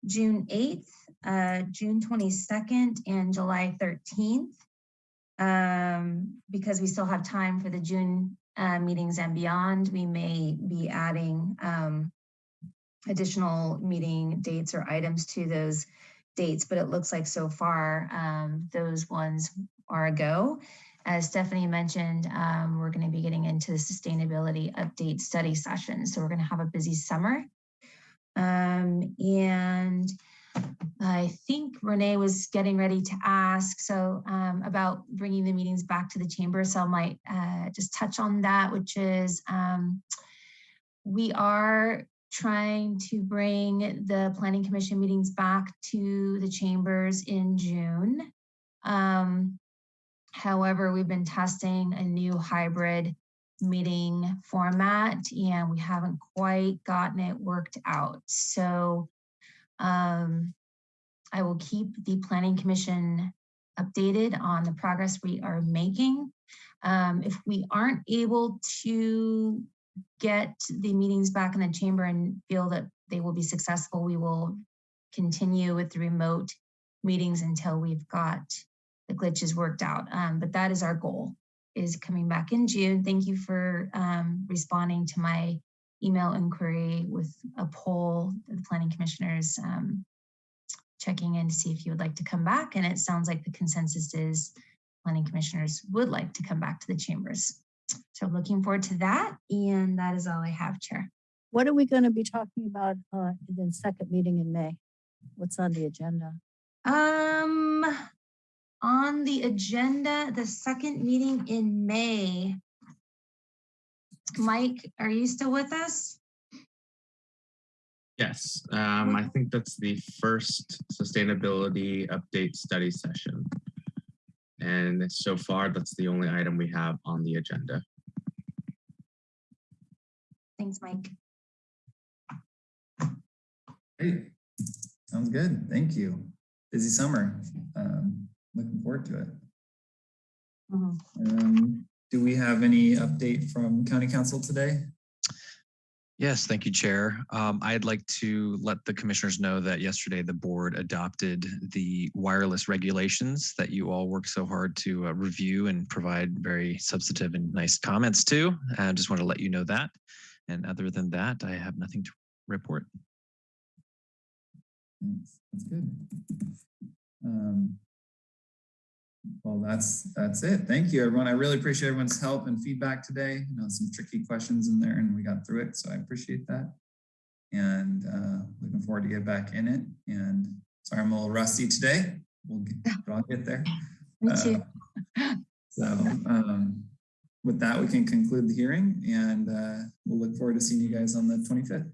June eighth, uh, June twenty-second, and July thirteenth. Um, because we still have time for the June, uh, meetings and beyond, we may be adding, um, additional meeting dates or items to those dates, but it looks like so far um, those ones are a go. As Stephanie mentioned, um, we're going to be getting into the sustainability update study session. So we're going to have a busy summer. Um, and I think Renee was getting ready to ask so um, about bringing the meetings back to the chamber. So I might uh, just touch on that, which is um, we are trying to bring the planning commission meetings back to the chambers in June. Um, however, we've been testing a new hybrid meeting format and we haven't quite gotten it worked out. So um, I will keep the planning commission updated on the progress we are making. Um, if we aren't able to get the meetings back in the chamber and feel that they will be successful, we will continue with the remote meetings until we've got the glitches worked out. Um, but that is our goal, is coming back in June. Thank you for um, responding to my email inquiry with a poll, the planning commissioners um, checking in to see if you would like to come back. And it sounds like the consensus is planning commissioners would like to come back to the chambers. So looking forward to that. And that is all I have, Chair. What are we going to be talking about uh, in the second meeting in May? What's on the agenda? Um, on the agenda, the second meeting in May. Mike, are you still with us? Yes, um, I think that's the first sustainability update study session. And so far, that's the only item we have on the agenda. Thanks, Mike. Great. Sounds good. Thank you. Busy summer. Um, looking forward to it. Mhm. Um, do we have any update from county counsel today? Yes, thank you, Chair. Um, I'd like to let the commissioners know that yesterday the board adopted the wireless regulations that you all worked so hard to uh, review and provide very substantive and nice comments to. I just want to let you know that. And other than that, I have nothing to report. Thanks. That's good. Um, well, that's that's it. Thank you, everyone. I really appreciate everyone's help and feedback today. You know, some tricky questions in there, and we got through it, so I appreciate that. And uh, looking forward to get back in it. And sorry, I'm a little rusty today. We'll get, but I'll get there. Me too. Uh, so um, with that, we can conclude the hearing, and uh, we'll look forward to seeing you guys on the 25th.